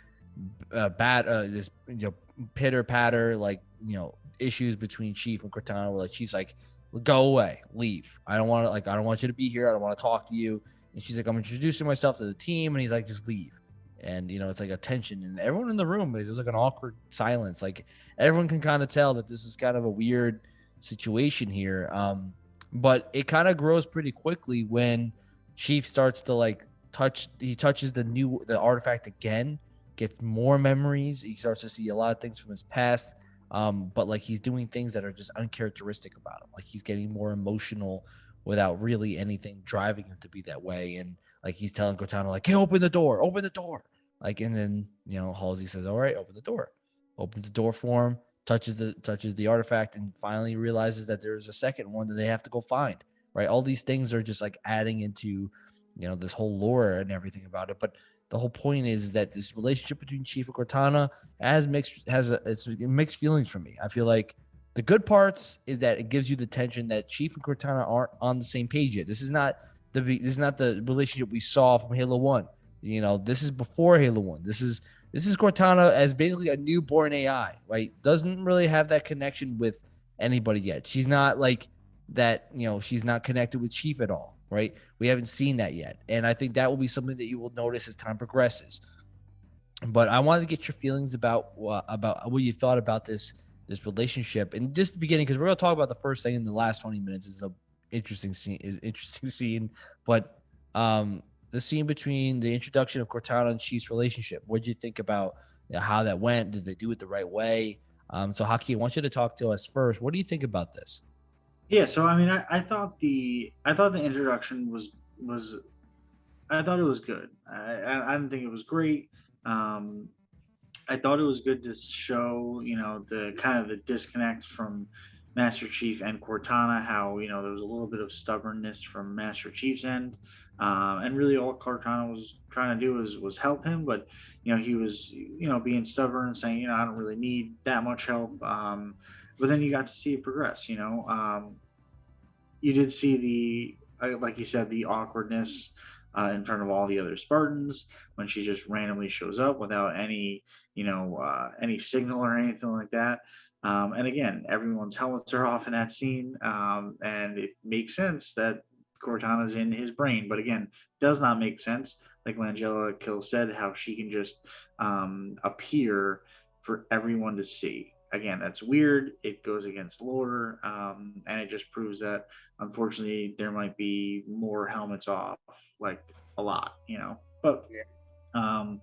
uh, bad uh, this you know pitter patter like you know issues between Chief and Cortana. Where like Chief's like, go away, leave. I don't want to like I don't want you to be here. I don't want to talk to you. And she's like, I'm introducing myself to the team, and he's like, just leave. And you know, it's like a tension, and everyone in the room is like an awkward silence. Like everyone can kind of tell that this is kind of a weird situation here. Um, but it kind of grows pretty quickly when Chief starts to like touch. He touches the new the artifact again, gets more memories. He starts to see a lot of things from his past um, but like he's doing things that are just uncharacteristic about him. Like he's getting more emotional without really anything driving him to be that way. And like he's telling Cortana, like, hey, open the door, open the door. Like, and then you know, Halsey says, All right, open the door. Opens the door for him, touches the touches the artifact, and finally realizes that there's a second one that they have to go find. Right. All these things are just like adding into, you know, this whole lore and everything about it. But the whole point is, that this relationship between Chief and Cortana has mixed has a, it's mixed feelings for me. I feel like the good parts is that it gives you the tension that Chief and Cortana aren't on the same page yet. This is not the this is not the relationship we saw from Halo One. You know, this is before Halo One. This is this is Cortana as basically a newborn AI, right? Doesn't really have that connection with anybody yet. She's not like that. You know, she's not connected with Chief at all right? We haven't seen that yet. And I think that will be something that you will notice as time progresses. But I wanted to get your feelings about uh, about what you thought about this this relationship. And just the beginning because we're going to talk about the first thing in the last 20 minutes is a interesting scene is interesting scene. But um the scene between the introduction of Cortana and Chief's relationship what did you think about you know, how that went? Did they do it the right way? Um so Haki I want you to talk to us first. What do you think about this yeah, so I mean, I, I thought the I thought the introduction was was I thought it was good. I I, didn't think it was great. Um, I thought it was good to show you know the kind of the disconnect from Master Chief and Cortana. How you know there was a little bit of stubbornness from Master Chief's end, um, and really all Cortana was trying to do was was help him. But you know he was you know being stubborn and saying you know I don't really need that much help. Um, but then you got to see it progress. You know, um, you did see the uh, like you said the awkwardness uh, in front of all the other Spartans when she just randomly shows up without any you know uh, any signal or anything like that. Um, and again, everyone's helmets are off in that scene, um, and it makes sense that Cortana's in his brain. But again, does not make sense. Like Langella Kill said, how she can just um, appear for everyone to see again, that's weird. It goes against lore, um, and it just proves that unfortunately there might be more helmets off, like a lot, you know. But um,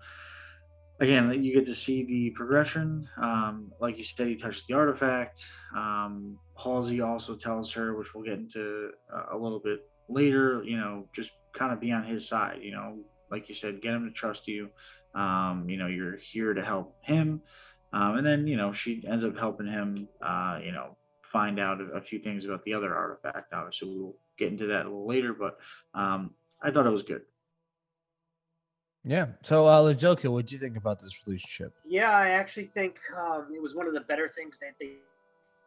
again, you get to see the progression. Um, like you said, he touches the artifact. Um, Halsey also tells her, which we'll get into uh, a little bit later, you know, just kind of be on his side, you know, like you said, get him to trust you. Um, you know, you're here to help him. Um, and then, you know, she ends up helping him, uh, you know, find out a, a, few things about the other artifact. Obviously, we'll get into that a little later, but um, I thought it was good. Yeah. So, uh, Lajoka, what do you think about this relationship? Yeah, I actually think um, it was one of the better things that they,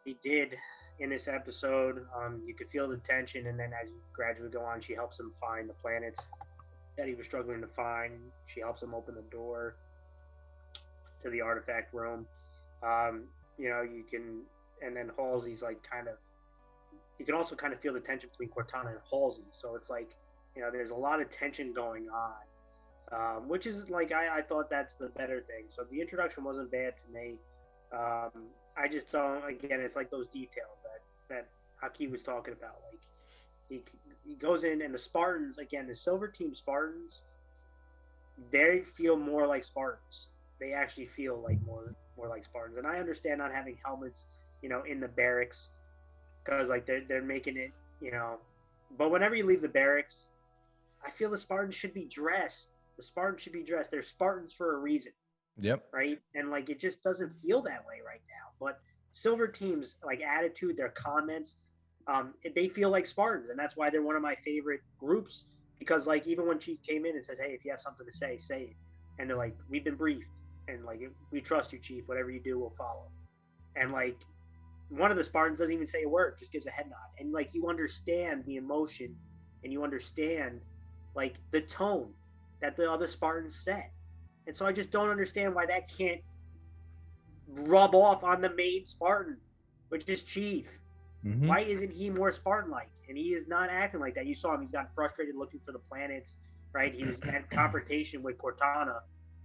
they did in this episode. Um, you could feel the tension, and then as you gradually go on, she helps him find the planets that he was struggling to find. She helps him open the door to the artifact room. Um, you know, you can, and then Halsey's like kind of, you can also kind of feel the tension between Cortana and Halsey. So it's like, you know, there's a lot of tension going on, um, which is like, I, I thought that's the better thing. So the introduction wasn't bad to me. Um, I just don't, again, it's like those details that, that Haki was talking about. Like, he, he goes in, and the Spartans, again, the Silver Team Spartans, they feel more like Spartans they actually feel like more more like Spartans. And I understand not having helmets, you know, in the barracks because like they're they're making it, you know. But whenever you leave the barracks, I feel the Spartans should be dressed. The Spartans should be dressed. They're Spartans for a reason. Yep. Right. And like it just doesn't feel that way right now. But Silver Team's like attitude, their comments, um, they feel like Spartans, and that's why they're one of my favorite groups. Because like even when Chief came in and says, "Hey, if you have something to say, say it," and they're like, "We've been briefed and like we trust you, Chief. Whatever you do, we'll follow. And like one of the Spartans doesn't even say a word, just gives a head nod, and like you understand the emotion, and you understand like the tone that the other Spartans set. And so I just don't understand why that can't rub off on the main Spartan, which is Chief. Mm-hmm. Why isn't he more Spartan like? And he is not acting like that. You saw him, he's gotten frustrated looking for the planets, right? He was had confrontation with Cortana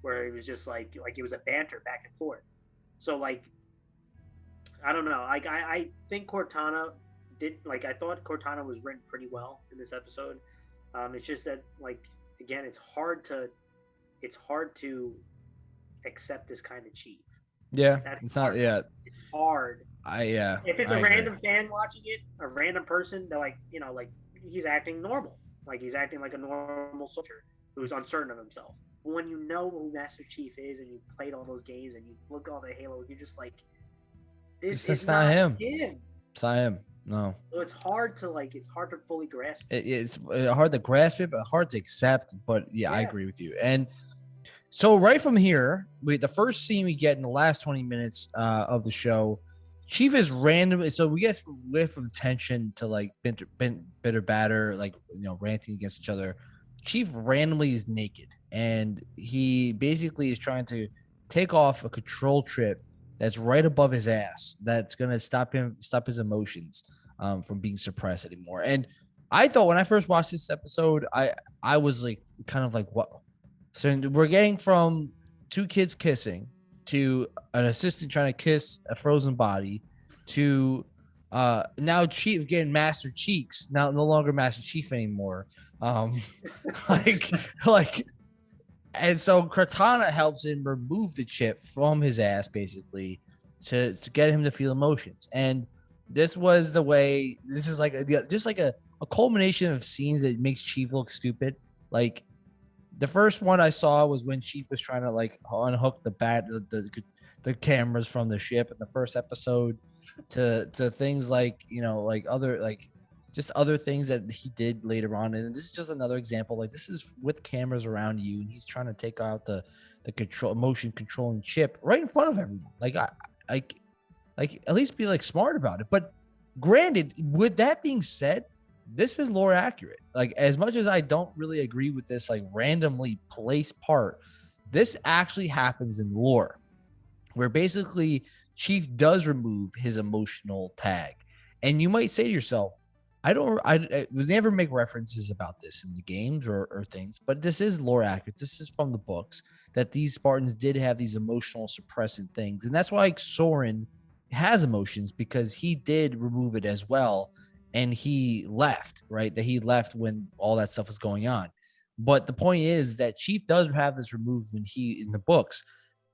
where it was just like like it was a banter back and forth. So like I don't know. Like I, I think Cortana did like I thought Cortana was written pretty well in this episode. Um, it's just that like again, it's hard to it's hard to accept this kind of chief. Yeah, That's it's hard. not. Yeah, it's hard. I yeah. If it's I a agree. random fan watching it, a random person, they're like, you know, like he's acting normal, like he's acting like a normal soldier who's uncertain of himself when you know who Master Chief is and you played all those games and you look all the Halo, you're just like, this is not, not him. him. It's not him. No. So it's hard to like. It's hard to fully grasp. It, it's uh, hard to grasp it, but hard to accept. But yeah, yeah, I agree with you. And so right from here, we the first scene we get in the last twenty minutes uh, of the show. Chief is random. So we get we from tension to like bitter, bitter batter, like you know, ranting against each other. Chief randomly is naked and he basically is trying to take off a control trip that's right above his ass that's going to stop him stop his emotions um, from being suppressed anymore. And i thought when i first watched this episode i i was like kind of like what so we're getting from two kids kissing to an assistant trying to kiss a frozen body to uh now chief getting master cheeks now no longer master chief anymore um, like, like, and so Cortana helps him remove the chip from his ass, basically, to to get him to feel emotions. And this was the way. This is like a, just like a, a culmination of scenes that makes Chief look stupid. Like the first one I saw was when Chief was trying to like unhook the bat the, the, the cameras from the ship in the first episode to to things like you know like other like just other things that he did later on. And this is just another example. Like this is with cameras around you, and he's trying to take out the the control motion controlling chip right in front of everyone. Like I like like at least be like smart about it. But granted, with that being said, this is lore accurate. Like as much as I don't really agree with this like randomly placed part, this actually happens in lore, where basically Chief does remove his emotional tag. And you might say to yourself, I don't. I, I never make references about this in the games or, or things, but this is lore accurate. This is from the books that these Spartans did have these emotional suppressant things, and that's why like, Soren has emotions because he did remove it as well and he left, right? That he left when all that stuff was going on. But the point is that Chief does have this removed when he in the books.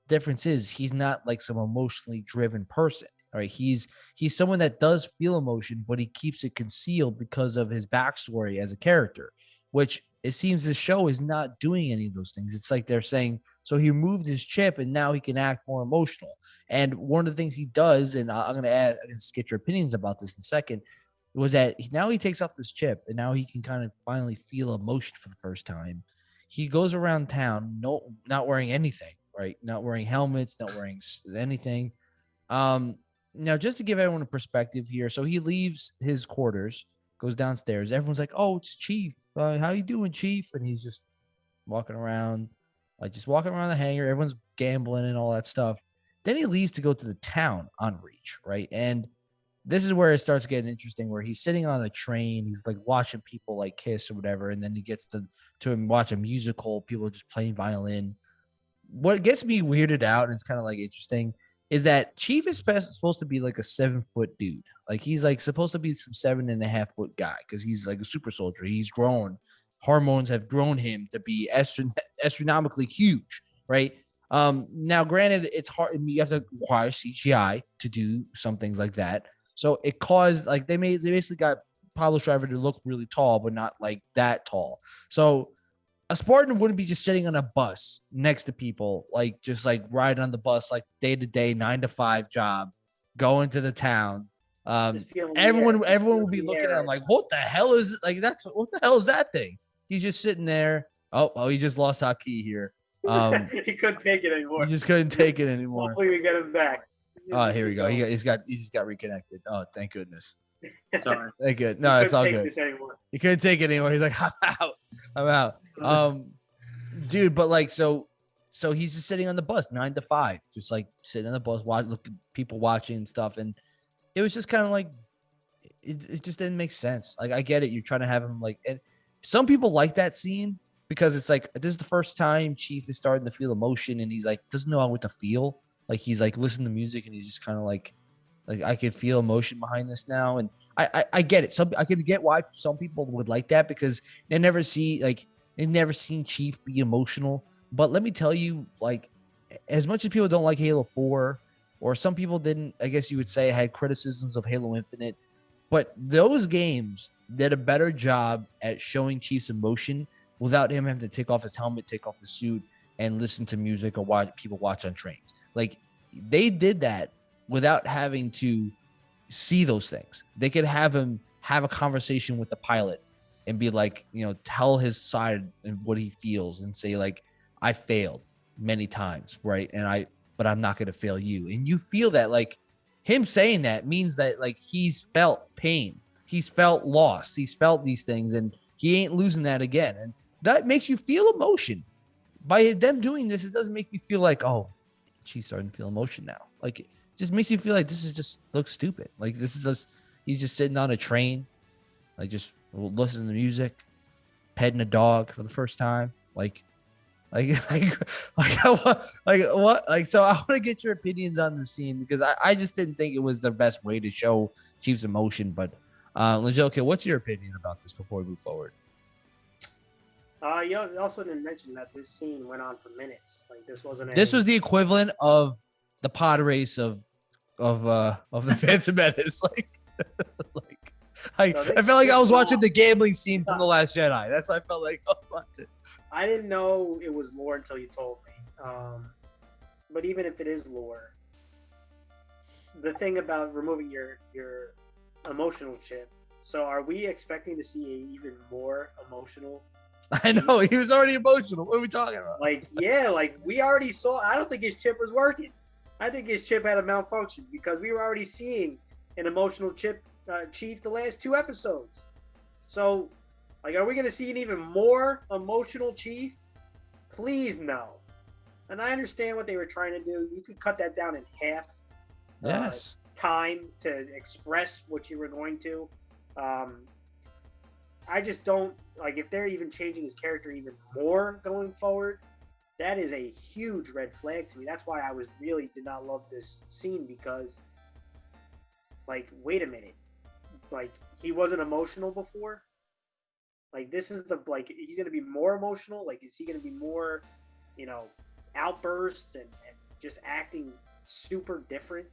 Difference is he's not like some emotionally driven person. Right. He's he's someone that does feel emotion, but he keeps it concealed because of his backstory as a character, which it seems the show is not doing any of those things. It's like they're saying, so he removed his chip and now he can act more emotional. And one of the things he does, and I'm going to add, I'm to get your opinions about this in a second, was that now he takes off this chip and now he can kind of finally feel emotion for the first time. He goes around town, no, not wearing anything, right? Not wearing helmets, not wearing anything. Um, now, just to give everyone a perspective here, so he leaves his quarters, goes downstairs. Everyone's like, "Oh, it's Chief. Uh, how you doing, Chief?" And he's just walking around, like just walking around the hangar. Everyone's gambling and all that stuff. Then he leaves to go to the town on Reach, right? And this is where it starts getting interesting where he's sitting on a train he's like watching people like kiss or whatever and then he gets to to watch a musical people just playing violin what gets me weirded out and it's kind of like interesting is that chief is supposed to be like a seven foot dude. Like he's like supposed to be some seven and a half foot guy because he's like a super soldier. He's grown. Hormones have grown him to be astron- astronomically huge right? Um now granted it's hard you have to acquire cgi to do some things like that. So it caused like they made they basically got Pablo Schreiber to look really tall, but not like that tall. So a Spartan wouldn't be just sitting on a bus next to people, like just like riding on the bus, like day to day, nine to five job, going to the town. Um, everyone, everyone would be looking at him like, "What the hell is like that's what the hell is that thing?" He's just sitting there. Oh, oh, he just lost Haki here. Um, he couldn't take it anymore. He just couldn't take it anymore. Hopefully, we get him back. Oh, here we go. He, he's got he just got reconnected. Oh, thank goodness. Sorry. Thank good. No, it's all good. He couldn't take it anymore. He's like, I'm out. I'm out. Um, dude, but like, so, so he's just sitting on the bus nine to five, just like sitting on the bus, watch, look, people watching and stuff, and it was just kind of like, it, it just didn't make sense. Like, I get it. You're trying to have him like, and some people like that scene because it's like this is the first time Chief is starting to feel emotion, and he's like doesn't know what to feel like he's like listening to music and he's just kind of like like I can feel emotion behind this now, and I, I, I get it. Some I can get why some people would like that because they never see like they never seen Chief be emotional. But let me tell you, like as much as people don't like Halo Four, or some people didn't, I guess you would say had criticisms of Halo Infinite, but those games did a better job at showing Chief's emotion without him having to take off his helmet, take off his suit, and listen to music or watch people watch on trains. Like they did that without having to see those things. They could have him have a conversation with the pilot and be like, you know, tell his side and what he feels and say like, I failed many times, right? And I, but I'm not going to fail you. And you feel that like him saying that means that like he's felt pain, he's felt loss, he's felt these things, and he ain't losing that again. And that makes you feel emotion by them doing this, it doesn't make you feel like, oh, she's starting to feel emotion now. Like just makes you feel like this is just looks stupid. Like this is just he's just sitting on a train, like just listening to music, petting a dog for the first time. Like like like like like what like so I want to get your opinions on the scene because I, I just didn't think it was the best way to show Chief's emotion. But uh okay, what's your opinion about this before we move forward? Uh, you also didn't mention that this scene went on for minutes. Like this wasn't. This was the equivalent of the pod race of of uh of the Phantom Menace. Like, like I, so I felt like I was watching the gambling scene from the Last Jedi. That's what I felt like I was watching. I didn't know it was lore until you told me. Um, but even if it is lore, the thing about removing your your emotional chip. So are we expecting to see a even more emotional I know he was already emotional. What are we talking about? Like, yeah, like we already saw. I don't think his chip was working. I think his chip had a malfunction because we were already seeing an emotional chip uh, chief the last two episodes. So, like, are we going to see an even more emotional chief? Please no. And I understand what they were trying to do. You could cut that down in half. Uh, yes. Uh, time to express what you were going to. Um, I just don't like if they're even changing his character even more going forward. That is a huge red flag to me. That's why I was really did not love this scene because like, wait a minute, like he wasn't emotional before. Like this is the like he's gonna be more emotional. Like is he gonna be more, you know, outburst and, and just acting super different?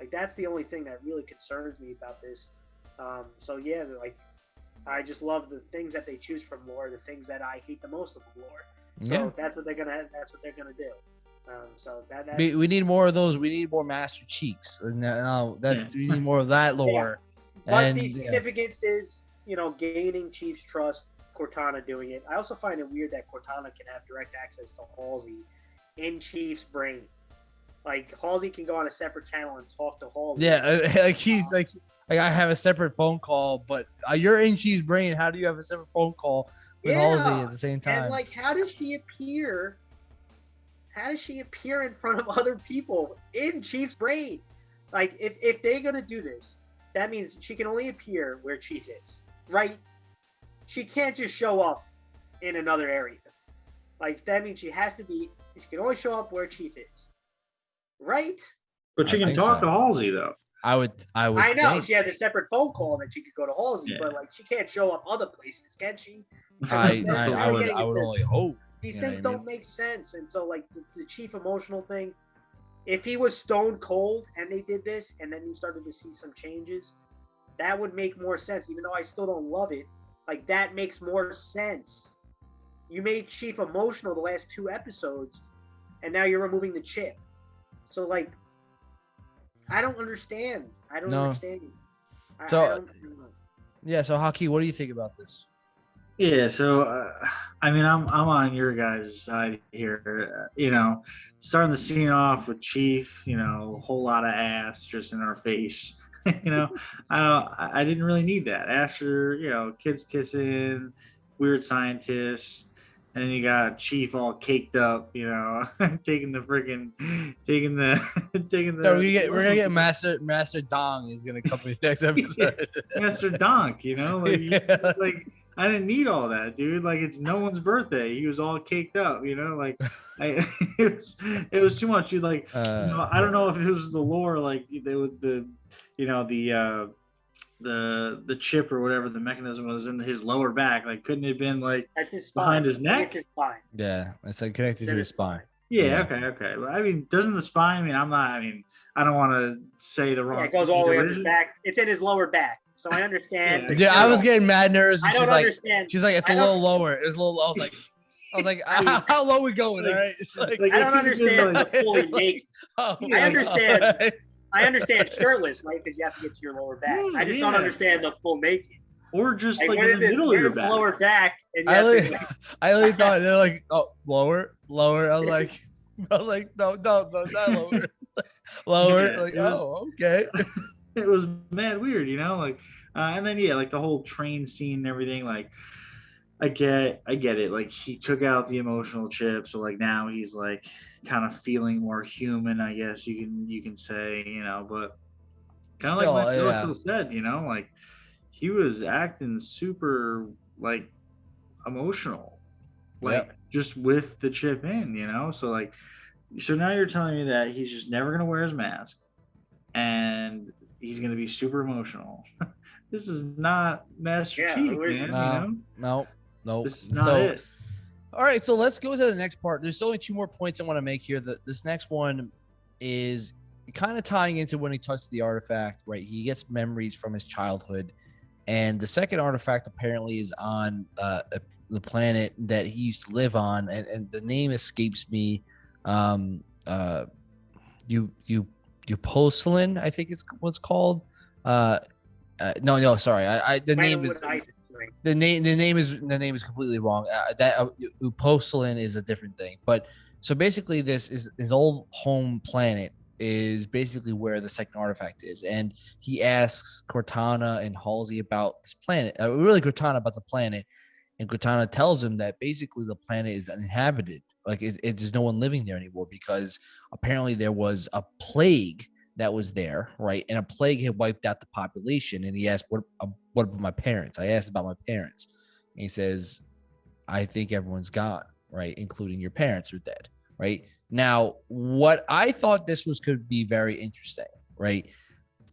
Like that's the only thing that really concerns me about this. Um, so yeah, like I just love the things that they choose from lore, the things that I hate the most of lore. So yeah. that's what they're gonna that's what they're gonna do. Um, so that, we, we need more of those. We need more Master Cheeks. No, that's we need more of that lore. Yeah. But and, the significance yeah. is, you know, gaining Chief's trust. Cortana doing it. I also find it weird that Cortana can have direct access to Halsey in Chief's brain. Like Halsey can go on a separate channel and talk to Halsey. Yeah, like he's like, like I have a separate phone call, but uh, you're in Chief's brain. How do you have a separate phone call with yeah. Halsey at the same time? And like, how does she appear how does she appear in front of other people in Chief's brain? Like, if, if they're going to do this, that means she can only appear where Chief is, right? She can't just show up in another area. Like, that means she has to be, she can only show up where Chief is, right? But she I can talk so. to Halsey, though. I would, I would. I know think. she has a separate phone call that she could go to Halsey, yeah. but like she can't show up other places, can she? I, I, I, would, I would only hope. These things don't mean? make sense. And so, like the, the, chief emotional thing, if he was stone cold and they did this, and then you started to see some changes, that would make more sense. Even though I still don't love it, like that makes more sense. You made Chief emotional the last two episodes, and now you're removing the chip. So, like, I don't understand. I don't no. understand. I, so, I yeah. So, Haki, what do you think about this? Yeah, so uh, I mean, I'm I'm on your guys' side here. Uh, you know, starting the scene off with Chief, you know, a whole lot of ass just in our face. you know, I don't, I didn't really need that. After you know, kids kissing, weird scientists, and then you got Chief all caked up, you know, taking the freaking, taking the, taking the. No, we get, we're gonna get Master Master Dong is gonna come in next episode. Master Donk, you know, like, yeah. like I didn't need all that, dude. Like it's no one's birthday. He was all caked up, you know. Like I, it was, it was too much. You like, uh, you know, I don't know if it was the lore, like they would the, you know, the uh, the the chip or whatever the mechanism was in his lower back. Like, couldn't it have been like his behind his neck? His yeah, it's like connected to his spine. Yeah, yeah, okay, okay. Well, I mean, doesn't the spine? I mean, I'm not. I mean, I don't want to say the wrong. Yeah, it goes all the way up his back. It's in his lower back. So I understand. Dude, I was getting mad nervous. I don't she's understand. Like, she's like, it's a little lower. It's a little. I was like, I was like, how, how low we going? Like, all right. Like, like, I don't understand the fully naked. Oh, I understand. I understand shirtless, right? Because you have to get to your lower back. I just yeah. don't understand the full naked. Or just like, like in the middle of your back. lower back. And I really, like, I really thought they're like, oh, lower, lower. I was like, I was like, no, no, no, not lower, lower. Yeah, like, oh, okay. it was mad weird, you know, like, uh, and then yeah, like the whole train scene and everything, like. I get, I get it. Like he took out the emotional chip, so like now he's like kind of feeling more human. I guess you can you can say, you know, but kind of like what yeah. said, you know, like he was acting super like emotional, like yep. just with the chip in, you know. So like, so now you're telling me that he's just never gonna wear his mask, and he's going to be super emotional. this is not Master yeah, Chief, man. No, you know? no, no. This is not so, it. All right, so let's go to the next part. There's only two more points I want to make here. That this next one is kind of tying into when he touched the artifact, right? He gets memories from his childhood, and the second artifact apparently is on uh, the planet that he used to live on, and, and the name escapes me. Um, uh, you you Eupocelin, I think it's what's called. Uh, uh, no, no, sorry. I, I the name is the name. The name is the name is completely wrong. Uh, that uh, Eupocelin is a different thing. But so basically, this is his old home planet is basically where the second artifact is, and he asks Cortana and Halsey about this planet. Uh, really, Cortana about the planet, and Cortana tells him that basically the planet is uninhabited like it, it, there's no one living there anymore because apparently there was a plague that was there, right? And a plague had wiped out the population. And he asked, "What? What about my parents?" I asked about my parents, and he says, "I think everyone's gone, right? Including your parents are dead, right?" Now, what I thought this was could be very interesting, right?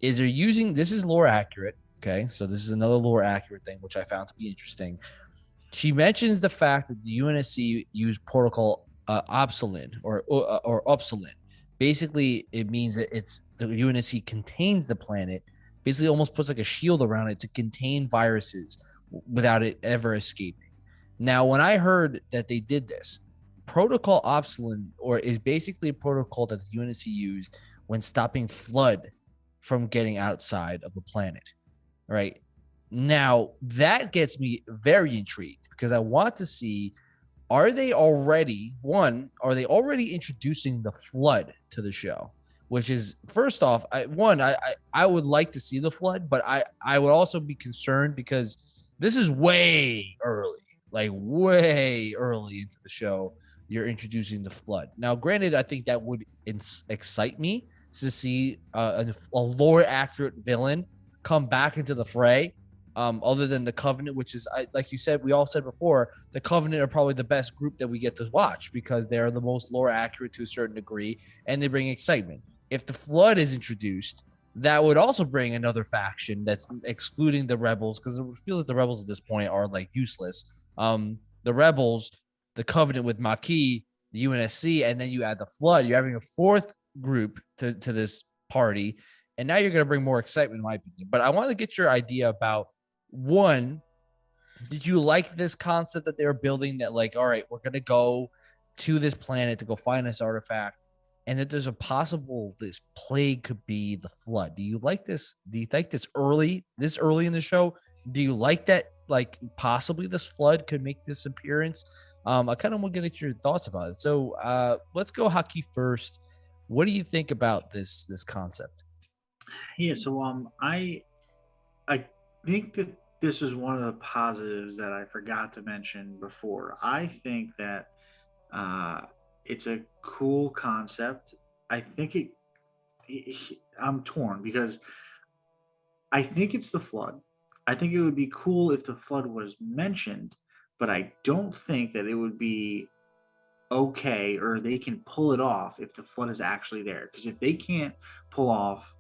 is they're using this is lore accurate. Okay, so this is another lore accurate thing, which I found to be interesting. She mentions the fact that the UNSC used protocol uh, Obsolin or uh, or Upsilon. Basically, it means that it's the UNSC contains the planet. Basically, almost puts like a shield around it to contain viruses without it ever escaping. Now, when I heard that they did this, Protocol Obsolin, or is basically a protocol that the UNSC used when stopping flood from getting outside of the planet. Right now, that gets me very intrigued because I want to see are they already one are they already introducing the flood to the show which is first off I, one I, I, I would like to see the flood but i i would also be concerned because this is way early like way early into the show you're introducing the flood now granted i think that would excite me to see uh, a, a lore accurate villain come back into the fray um, other than the Covenant, which is I, like you said, we all said before, the Covenant are probably the best group that we get to watch because they're the most lore accurate to a certain degree and they bring excitement. If the Flood is introduced, that would also bring another faction that's excluding the Rebels because it feels like the Rebels at this point are like useless. Um, the Rebels, the Covenant with Makee, the UNSC, and then you add the Flood. You're having a fourth group to, to this party. And now you're going to bring more excitement, in my opinion. But I want to get your idea about one, did you like this concept that they were building that like, all right, we're gonna go to this planet to go find this artifact, and that there's a possible this plague could be the flood. Do you like this? Do you think this early, this early in the show? Do you like that like possibly this flood could make this appearance? Um, I kind of want to get your thoughts about it. So uh let's go Haki first. What do you think about this this concept? Yeah, so um I I think that this was one of the positives that I forgot to mention before. I think that uh, it's a cool concept. I think it, it, I'm torn because I think it's the flood. I think it would be cool if the flood was mentioned, but I don't think that it would be okay or they can pull it off if the flood is actually there. Because if they can't pull off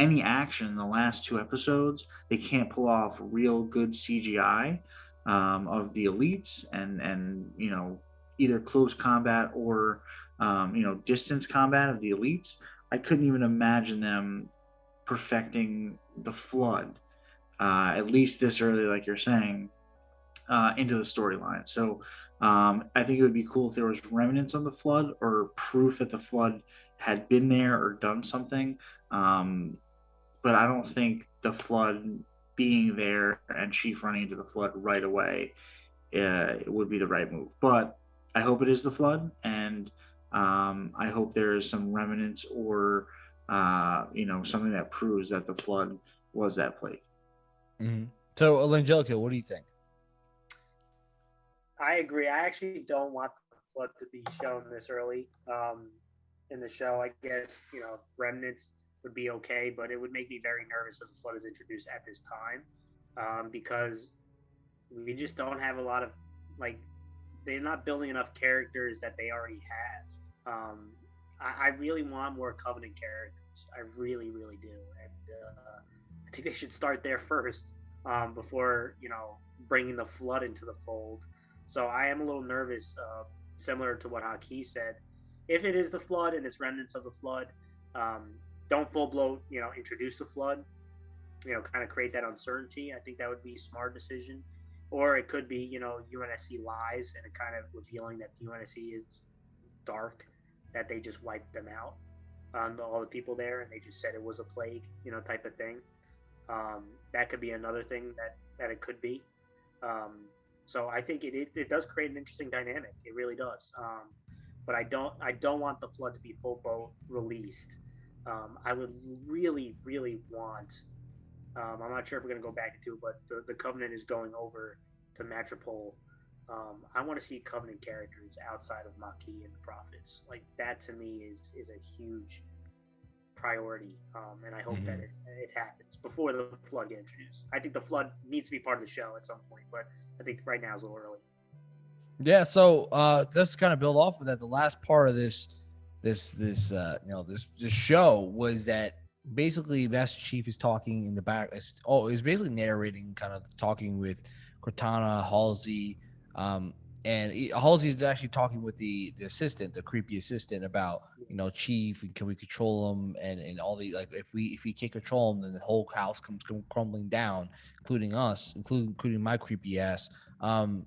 any action in the last two episodes. They can't pull off real good CGI um, of the elites and and you know either close combat or um, you know distance combat of the elites. I couldn't even imagine them perfecting the flood uh, at least this early, like you're saying, uh, into the storyline. So um, I think it would be cool if there was remnants of the flood or proof that the flood had been there or done something. Um, but I don't think the flood being there and Chief running into the flood right away uh, would be the right move. But I hope it is the flood, and um, I hope there is some remnants or uh, you know something that proves that the flood was that plague. Mm-hmm. So, Angelica, what do you think? I agree. I actually don't want the flood to be shown this early um, in the show. I guess you know remnants would be okay, but it would make me very nervous if the flood is introduced at this time um, because we just don't have a lot of like they're not building enough characters that they already have. Um, I, I, really want more Covenant characters. I really, really do, and uh, I think they should start there first um, before you know bringing the flood into the fold. So I am a little nervous, uh, similar to what Haki said. If it is the flood and it's remnants of the flood, um, don't full blow, you know, introduce the flood, you know, kind of create that uncertainty. I think that would be a smart decision. Or it could be, you know, UNSC lies and kind of revealing that the UNSC is dark, that they just wiped them out, um, all the people there, and they just said it was a plague, you know, type of thing. Um, that could be another thing that, that it could be. Um, so I think it, it, it, does create an interesting dynamic. It really does. Um, but I don't I don't want the flood to be full boat released um, I would really, really want. Um, I'm not sure if we're going to go back into it, but the, the Covenant is going over to Metropole. Um, I want to see Covenant characters outside of Makee and the Prophets. Like that to me is is a huge priority, um, and I hope mm-hmm. that it, it happens before the Flood gets introduced. I think the Flood needs to be part of the show at some point, but I think right now is a little early. Yeah, so uh, just kind of build off of that. The last part of this this this uh you know this this show was that basically Master Chief is talking in the back. Oh, he's basically narrating, kind of talking with Cortana, Halsey, um, and he, Halsey is actually talking with the the assistant, the creepy assistant, about you know Chief and can we control him and and all the like if we if we can't control him, then the whole house comes crumbling down, including us, including including my creepy ass. Um,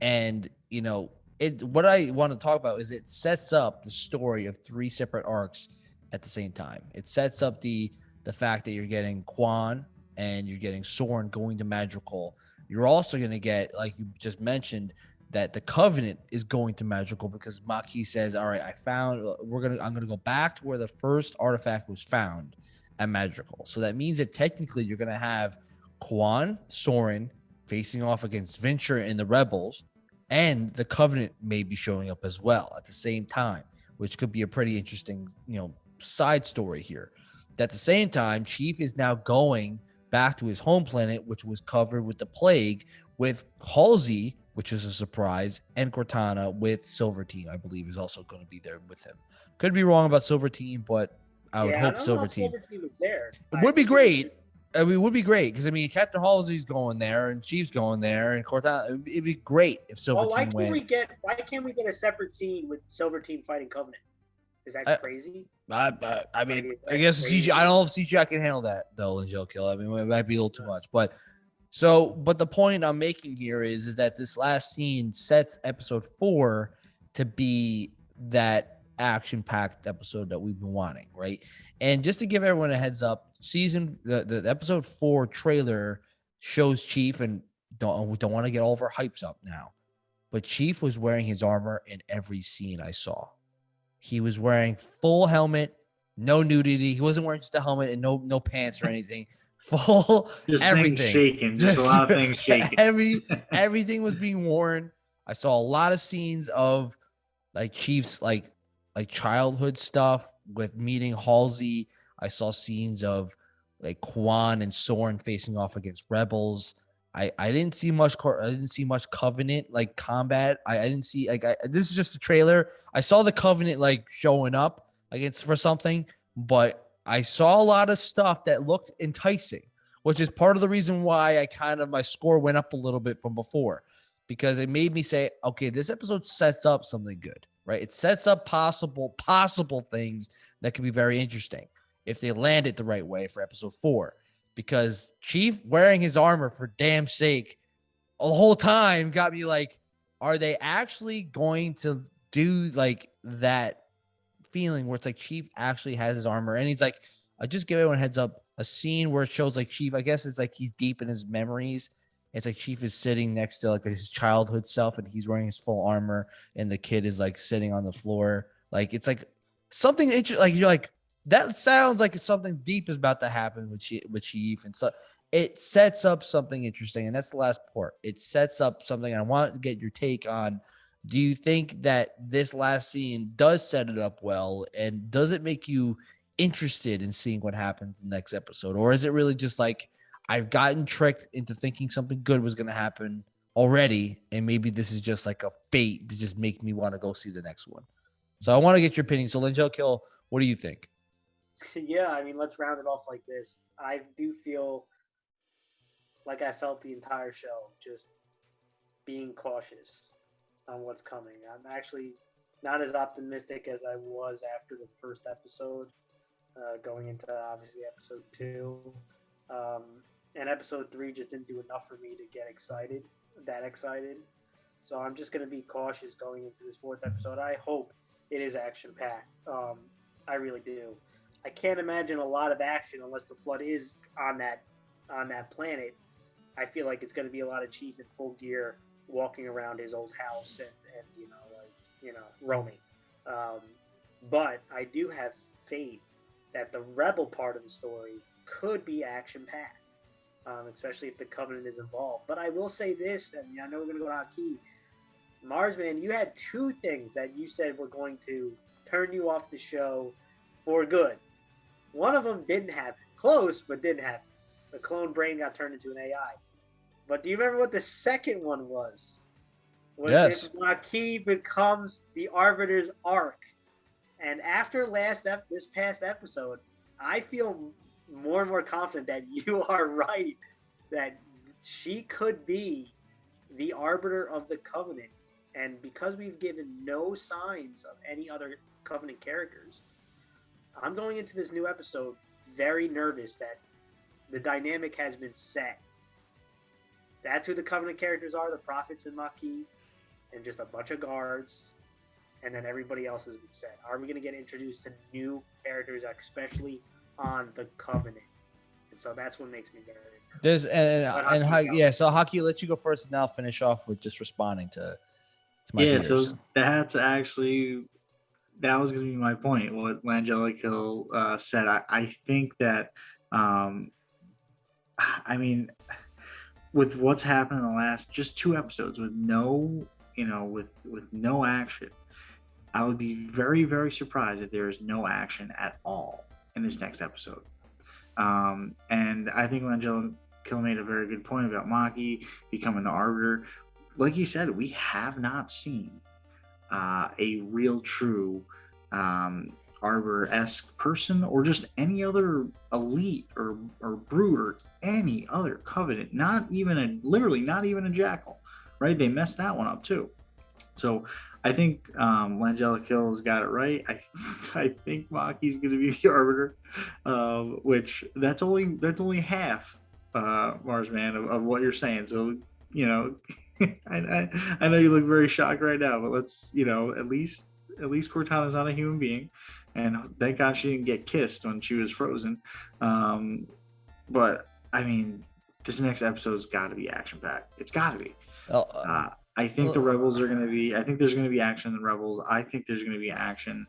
and you know it. What I want to talk about is it sets up the story of three separate arcs at the same time. It sets up the the fact that you're getting Kwan and you're getting Soren going to Madrigal. You're also going to get, like you just mentioned, that the Covenant is going to Madrigal because Makee says, "All right, I found. We're gonna. I'm gonna go back to where the first artifact was found at Madrigal. So that means that technically you're gonna have Kwan, Soren facing off against Vinsher and the Rebels, and the Covenant may be showing up as well at the same time, which could be a pretty interesting, you know, side story here. At the same time, Chief is now going back to his home planet, which was covered with the plague, with Halsey, which is a surprise, and Cortana with Silver Team, I believe, is also going to be there with him. Could be wrong about Silver Team, but I would yeah, hope I Silver Team. Silver Team was there. It would be great. I mean, it would be great because I mean, Captain Halsey's going there, and Chief's going there, and Cortana. It'd be great if Silver well, why Team can't went. we get? Why can't we get a separate scene with Silver Team fighting Covenant? Is that I- crazy? I, I, I mean, I guess. CGI. I don't know if CGI can handle that though in Joe Kill. I mean, it might be a little too much. But so, but the point I'm making here is, is that this last scene sets episode four to be that action-packed episode that we've been wanting, right? And just to give everyone a heads up, season the, the episode four trailer shows Chief and don't we don't want to get all of our hypes up now, but Chief was wearing his armor in every scene I saw. He was wearing full helmet, no nudity. He wasn't wearing just a helmet and no no pants or anything. Full Just everything. shaking. Just, a lot of things shaking. Every everything was being worn. I saw a lot of scenes of like Chiefs like like childhood stuff with meeting Halsey. I saw scenes of like Kwan and Soren facing off against rebels. I, I didn't see much I didn't see much covenant like combat. I, I didn't see like I, this is just a trailer. I saw the covenant like showing up against for something, but I saw a lot of stuff that looked enticing, which is part of the reason why I kind of my score went up a little bit from before because it made me say, okay, this episode sets up something good, right? It sets up possible possible things that could be very interesting if they land it the right way for episode 4 because Chief wearing his armor for damn sake the whole time got me like are they actually going to do like that feeling where it's like Chief actually has his armor? And he's like I just give everyone heads up a scene where it shows like Chief I guess it's like he's deep in his memories. It's like Chief is sitting next to like his childhood self and he's wearing his full armor and the kid is like sitting on the floor. Like it's like something like you're like that sounds like something deep is about to happen with Chief, with Chief and so it sets up something interesting and that's the last part. It sets up something i want to get your take on do you think that this last scene does set it up well and does it make you interested in seeing what happens in the next episode? Or is it really just like i've gotten tricked into thinking something good was going to happen already and maybe this is just like a bait to just make me want to go see the next one? So i want to get your opinion. So Linjel kill what do you think yeah, I mean, let's round it off like this. I do feel like I felt the entire show, just being cautious on what's coming. I'm actually not as optimistic as I was after the first episode, uh, going into obviously episode two. Um, and episode three just didn't do enough for me to get excited, that excited. So I'm just going to be cautious going into this fourth episode. I hope it is action packed. Um, I really do. I can't imagine a lot of action unless the flood is on that on that planet. I feel like it's going to be a lot of Chief in full gear walking around his old house and, and you know like you know roaming. Um, but I do have faith that the rebel part of the story could be action packed, um, especially if the Covenant is involved. But I will say this, and I know we're going to go to Haki. Marsman, you had two things that you said were going to turn you off the show for good. One of them didn't happen. Close, but didn't happen. The clone brain got turned into an AI. But do you remember what the second one was? Was Yes. if Makee becomes the Arbiter's arc. And after last ep- this past episode, I feel more and more confident that you are right that she could be the arbiter of the covenant. And because we've given no signs of any other covenant characters, I'm going into this new episode very nervous that the dynamic has been set. That's who the covenant characters are the prophets and Makee, and just a bunch of guards. And then everybody else has been set. Are we going to get introduced to new characters, especially on the covenant? And so that's what makes me very nervous. There's and and, and yeah, so Haki. Let you go first, and I'll finish off with just responding to. to my yeah, fears. so that's actually that was going to be my point. What Langella Hill uh, said. I, I think that, um, I mean, with what's happened in the last just two episodes, with no, you know, with with no action, I would be very very surprised if there is no action at all in this next episode. Um, and I think Langella Kill made a very good point about Makee becoming the arbiter. Like you said, we have not seen uh, a real true um, arbor esque person or just any other elite or, or brood or any other covenant, not even a literally not even a jackal, right? They messed that one up too. So I think um, Langella Kill's got it right. I I think Makee's going to be the arbiter, uh, which that's only that's only half uh, Marsman of, of what you're saying. So you know, I, I I know you look very shocked right now, but let's you know at least at least Cortana's not a human being, and thank God she didn't get kissed when she was frozen. Um, but I mean, this next episode's got to be action packed. It's got to be. Oh, uh, uh, I think the rebels are going to be. I think there's going to be action in the rebels. I think there's going to be action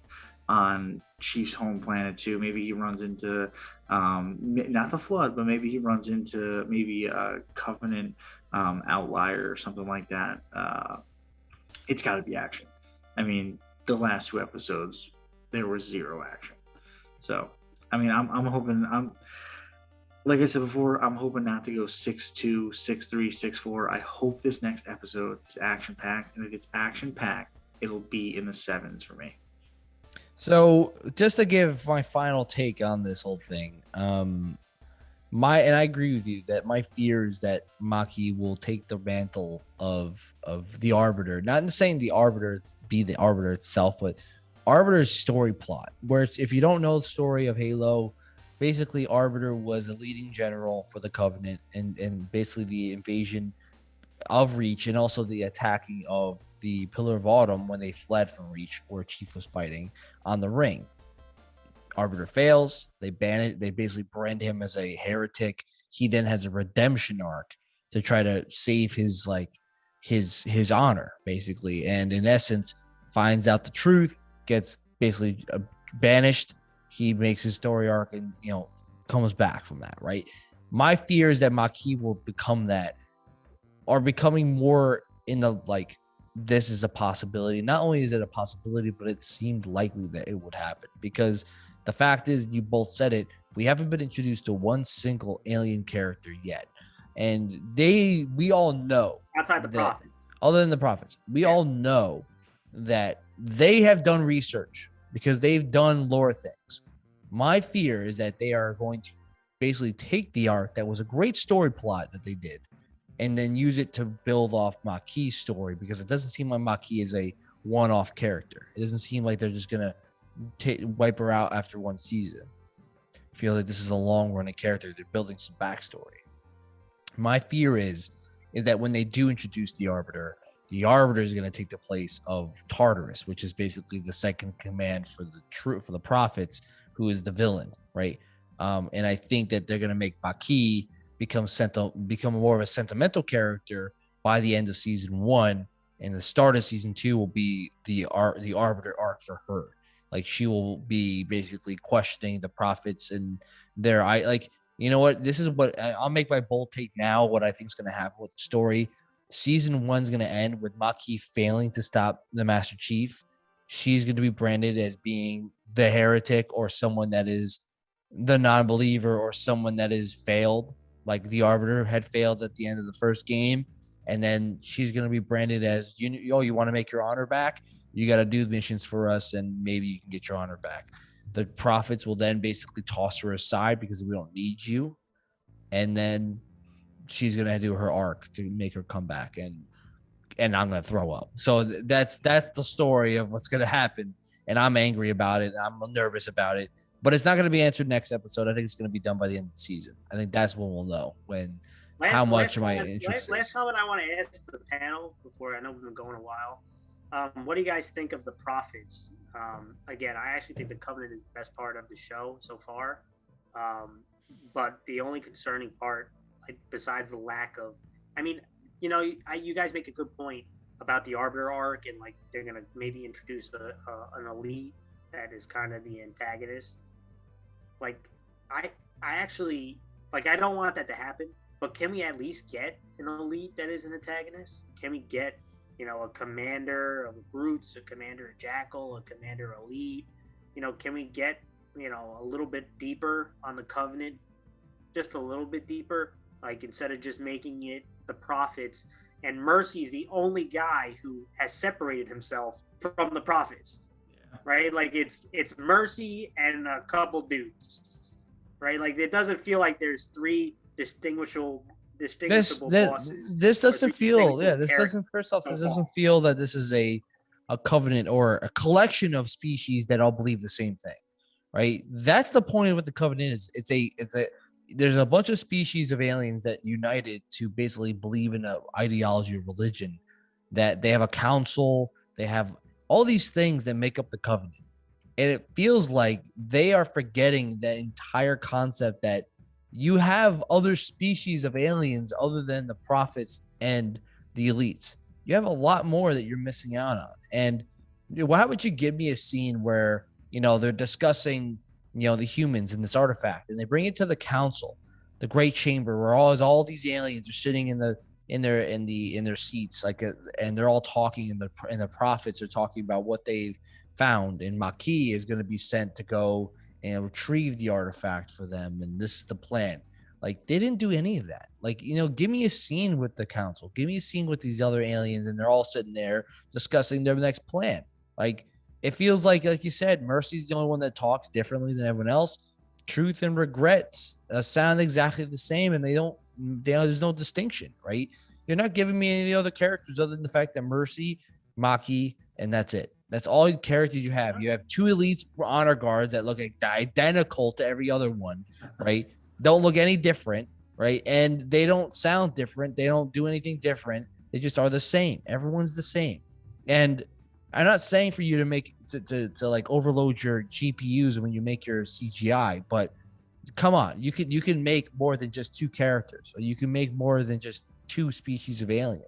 on Chief's home planet too. Maybe he runs into um, not the flood, but maybe he runs into maybe a Covenant um, outlier or something like that. Uh, it's got to be action. I mean, the last two episodes there was zero action. So, I mean, I'm I'm hoping I'm like I said before, I'm hoping not to go six two, six three, six four. I hope this next episode is action packed, and if it's action packed, it'll be in the sevens for me. So, just to give my final take on this whole thing, um, my and I agree with you that my fear is that Makee will take the mantle of of the Arbiter. Not in saying the Arbiter be the Arbiter itself, but Arbiter's story plot. Where if you don't know the story of Halo, basically Arbiter was a leading general for the Covenant and and basically the invasion of Reach and also the attacking of the Pillar of Autumn when they fled from Reach, where Chief was fighting on the ring. Arbiter fails. They ban it. They basically brand him as a heretic. He then has a redemption arc to try to save his like his his honor, basically, and in essence, finds out the truth, gets basically uh, banished. He makes his story arc, and you know comes back from that. Right. My fear is that Makee will become that, or becoming more in the like this is a possibility. Not only is it a possibility, but it seemed likely that it would happen because the fact is, you both said it. We haven't been introduced to one single alien character yet, and they we all know outside the prophets, other than the prophets, we yeah. all know that they have done research because they've done lore things. My fear is that they are going to basically take the arc that was a great story plot that they did and then use it to build off Makee's story because it doesn't seem like Makee is a one-off character. It doesn't seem like they're just gonna t- wipe her out after one season. I feel like this is a long running character. They're building some backstory. My fear is is that when they do introduce the Arbiter, the Arbiter is going to take the place of Tartarus, which is basically the second command for the true for the prophets, who is the villain, right? Um, and I think that they're going to make Makee become senti- become more of a sentimental character by the end of season one, and the start of season two will be the ar- the Arbiter arc for her. Like she will be basically questioning the prophets and their I like you know what this is what I'll make my bold take now. What I think is going to happen with the story. Season one's going to end with Makee failing to stop the Master Chief. She's going to be branded as being the heretic or someone that is the non-believer or someone that is failed like the arbiter had failed at the end of the first game and then she's going to be branded as you oh you want to make your honor back you got to do the missions for us and maybe you can get your honor back. The prophets will then basically toss her aside because we don't need you, and then she's gonna do her arc to make her come back, and and I'm gonna throw up. So that's that's the story of what's gonna happen, and I'm angry about it. I'm nervous about it, but it's not gonna be answered next episode. I think it's gonna be done by the end of the season. I think that's when we'll know when last, how much my interest. Last, last comment I want to ask the panel before I know we've been going a while. Um, what do you guys think of the prophets? Um, again, I actually think the covenant is the best part of the show so far. Um, but the only concerning part, like, besides the lack of, I mean, you know, I, you guys make a good point about the Arbiter arc, and like they're gonna maybe introduce a, a, an elite that is kind of the antagonist. Like, I I actually like I don't want that to happen, but can we at least get an elite that is an antagonist? Can we get you know a commander of brutes, a commander of jackal, a commander elite? You know, can we get you know a little bit deeper on the covenant, just a little bit deeper? Like instead of just making it the prophets, and Mercy is the only guy who has separated himself from the prophets. Yeah. Right? Like it's it's Mercy and a couple dudes. Right? Like it doesn't feel like there's three distinguishable distinguishable this, bosses. This doesn't feel yeah, this doesn't first off, this doesn't feel that this is a a covenant or a collection of species that all believe the same thing. Right? That's the point of what the covenant is. It's a it's a there's a bunch of species of aliens that united to basically believe in an ideology or religion that they have a council they have all these things that make up the covenant and it feels like they are forgetting the entire concept that you have other species of aliens other than the prophets and the elites. You have a lot more that you're missing out on. And why would you give me a scene where you know they're discussing you know the humans and this artifact and they bring it to the council the great chamber where all all these aliens are sitting in the in their in the in their seats like a, uh, and they're all talking and the and the prophets are talking about what they've found and Makee is going to be sent to go and retrieve the artifact for them and this is the plan like they didn't do any of that like you know give me a scene with the council give me a scene with these other aliens and they're all sitting there discussing their next plan like it feels like, like you said, Mercy's the only one that talks differently than everyone else. Truth and regrets uh, sound exactly the same, and they don't. They, there's no distinction, right? You're not giving me any of the other characters other than the fact that Mercy, Makee, and that's it. That's all the characters you have. You have two elites honor guards that look identical to every other one, right? Don't look any different, right? And they don't sound different. They don't do anything different. They just are the same. Everyone's the same. And I'm not saying for you to make to, to, to like overload your GPUs when you make your CGI, but come on, you can you can make more than just two characters, or you can make more than just two species of alien.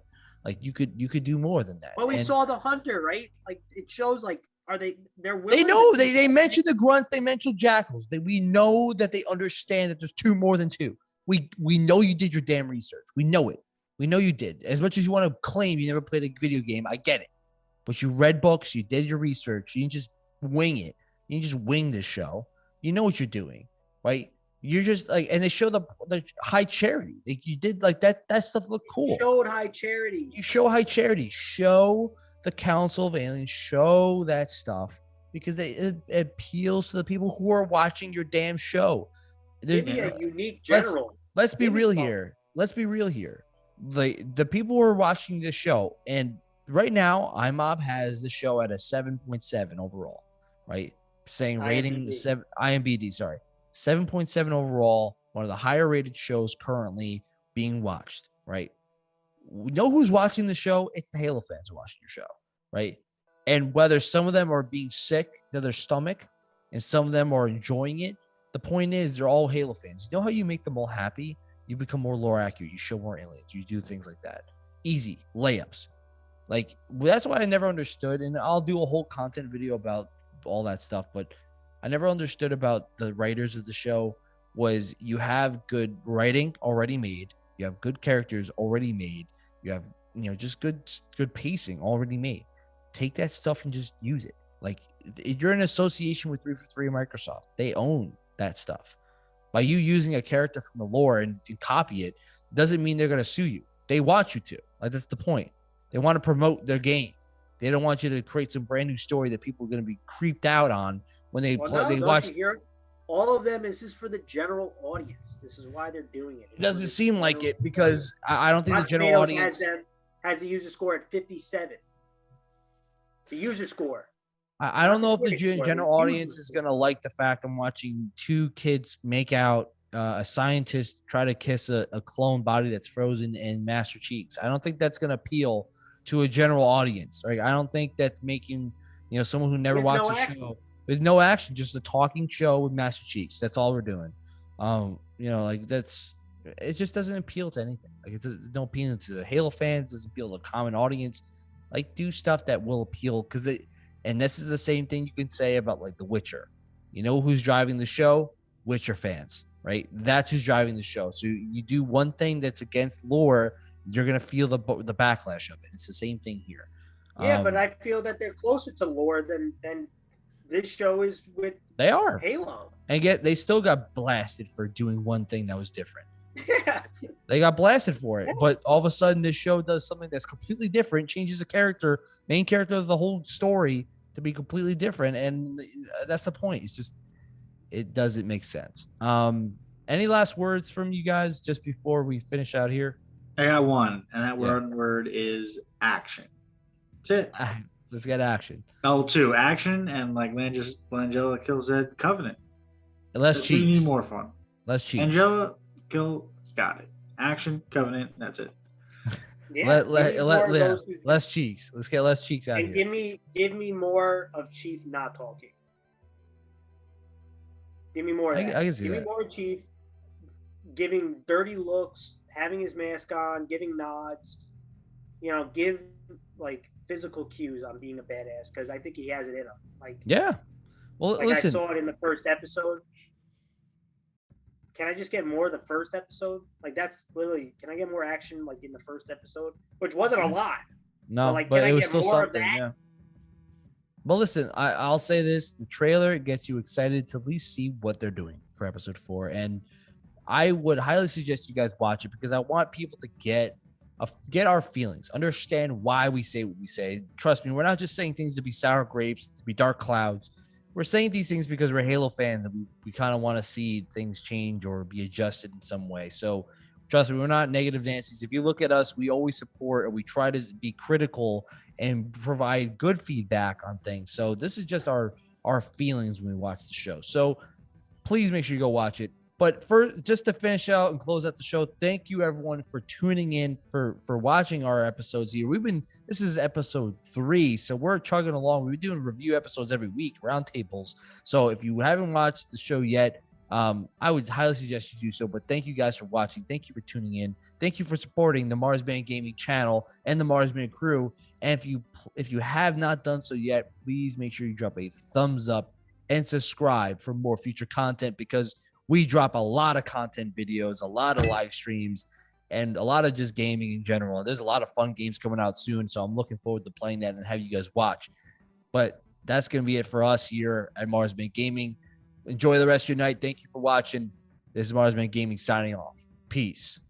Like you could you could do more than that. Well, we and, saw the hunter, right? Like it shows like are they they're they know they they mentioned the grunt, they mentioned jackals. They, we know that they understand that there's two more than two. We we know you did your damn research. We know it. We know you did. As much as you want to claim you never played a video game, I get it but you read books, you did your research, you didn't just wing it. You just wing this show. You know what you're doing, right? You're just like, and they show the the high charity. Like you did like that. That stuff looked cool. You showed high charity. You show high charity. Show the Council of Aliens. Show that stuff because they, it, it appeals to the people who are watching your damn show. Give me a unique general. Let's, let's be real here. Let's be real here. The the people who are watching this show and right now, iMob has the show at a 7.7 overall, right? Saying rating IMBD. seven IMBD, sorry, 7.7 overall, one of the higher rated shows currently being watched, right? We know who's watching the show. It's the Halo fans watching your show, right? And whether some of them are being sick to their stomach and some of them are enjoying it, the point is they're all Halo fans. You know how you make them all happy? You become more lore accurate. You show more aliens. You do things like that. Easy layups. Like that's why I never understood, and I'll do a whole content video about all that stuff. But I never understood about the writers of the show was you have good writing already made, you have good characters already made, you have you know just good good pacing already made. Take that stuff and just use it. Like you're in association with three for three Microsoft. They own that stuff. By you using a character from the lore and, and copy it, doesn't mean they're gonna sue you. They want you to. Like that's the point. They want to promote their game. They don't want you to create some brand new story that people are going to be creeped out on when they Well, play, no, they watch. All of them this is just for the general audience. This is why they're doing it. It doesn't seem like it because I, I don't think the general Tomatoes audience. has them has the user score at 57. The user score. I, I don't know if the gen- general audience is gonna like the fact I'm watching two kids make out. Uh, a scientist try to kiss a, a clone body that's frozen in Master Cheeks. I don't think that's gonna appeal to a general audience. Right? I don't think that making you know someone who never With watched no the action. show with no action, just a talking show with Master Cheeks. That's all we're doing. Um, you know, like that's it just doesn't appeal to anything. Like it doesn't don't appeal to the Halo fans, doesn't appeal to the common audience. Like do stuff that will appeal because it and this is the same thing you can say about like The Witcher. You know who's driving the show? Witcher fans, right? That's who's driving the show. So you do one thing that's against lore, you're gonna feel the the backlash of it. It's the same thing here. Yeah, but Um, I feel that they're closer to lore than than this show is with they are, Halo. and yet they still got blasted for doing one thing that was different. Yeah. They got blasted for it, but all of a sudden this show does something that's completely different, changes the character, main character of the whole story to be completely different, and that's the point. It's just it doesn't make sense. Um, any last words from you guys just before we finish out here? I got one, and that Yeah. word word is action. That's it. Ah, Let's get action. Oh, two action, and like Langella, Langella kills that Covenant. Less That's what you cheats. need more fun. Less cheats. Angela kill got it. Action Covenant. That's it. Yeah, Let- give let- let- more of yeah. those two Less cheeks. Let's get less cheeks out and here. give me give me more of Chief not talking. Give me more. Of I- that. I can see give that. me more of Chief giving dirty looks, having his mask on, giving nods. You know, give like physical cues on being a badass because I think he has it in him. Like, Yeah. Well, like I saw it in the first episode. Can I just get more of the first episode? Like that's literally. Can I get more action like in the first episode, which wasn't a mm. lot? No, like, but can I it was still more of something. that? Yeah. But listen, I, I'll say this: the trailer gets you excited to at least see what they're doing for episode four, and I would highly suggest you guys watch it because I want people to get get our feelings, understand why we say what we say. Trust me, we're not just saying things to be sour grapes, to be dark clouds. We're saying these things because we're Halo fans and we, we kind of want to see things change or be adjusted in some way. So trust me, we're not negative Nancy's. If you look at us, we always support and we try to be critical and provide good feedback on things. So this is just our our feelings when we watch the show. So please make sure you go watch it. But for just to finish out and close out the show, thank you everyone for tuning in for for watching our episodes here. We've been this is episode three, so we're chugging along. We've been doing review episodes every week, roundtables. So if you haven't watched the show yet, um, I would highly suggest you do so. But thank you guys for watching. Thank you for tuning in. Thank you for supporting the Marsman Gaming channel and the Marsman crew. And if you if you have not done so yet, please make sure you drop a thumbs up and subscribe for more future content because we drop a lot of content videos, a lot of live streams, and a lot of just gaming in general. There's a lot of fun games coming out soon, so I'm looking forward to playing that and have you guys watch. But that's gonna be it for us here at Marsman Gaming. Enjoy the rest of your night. Thank you for watching. This is Marsman Gaming signing off. Peace.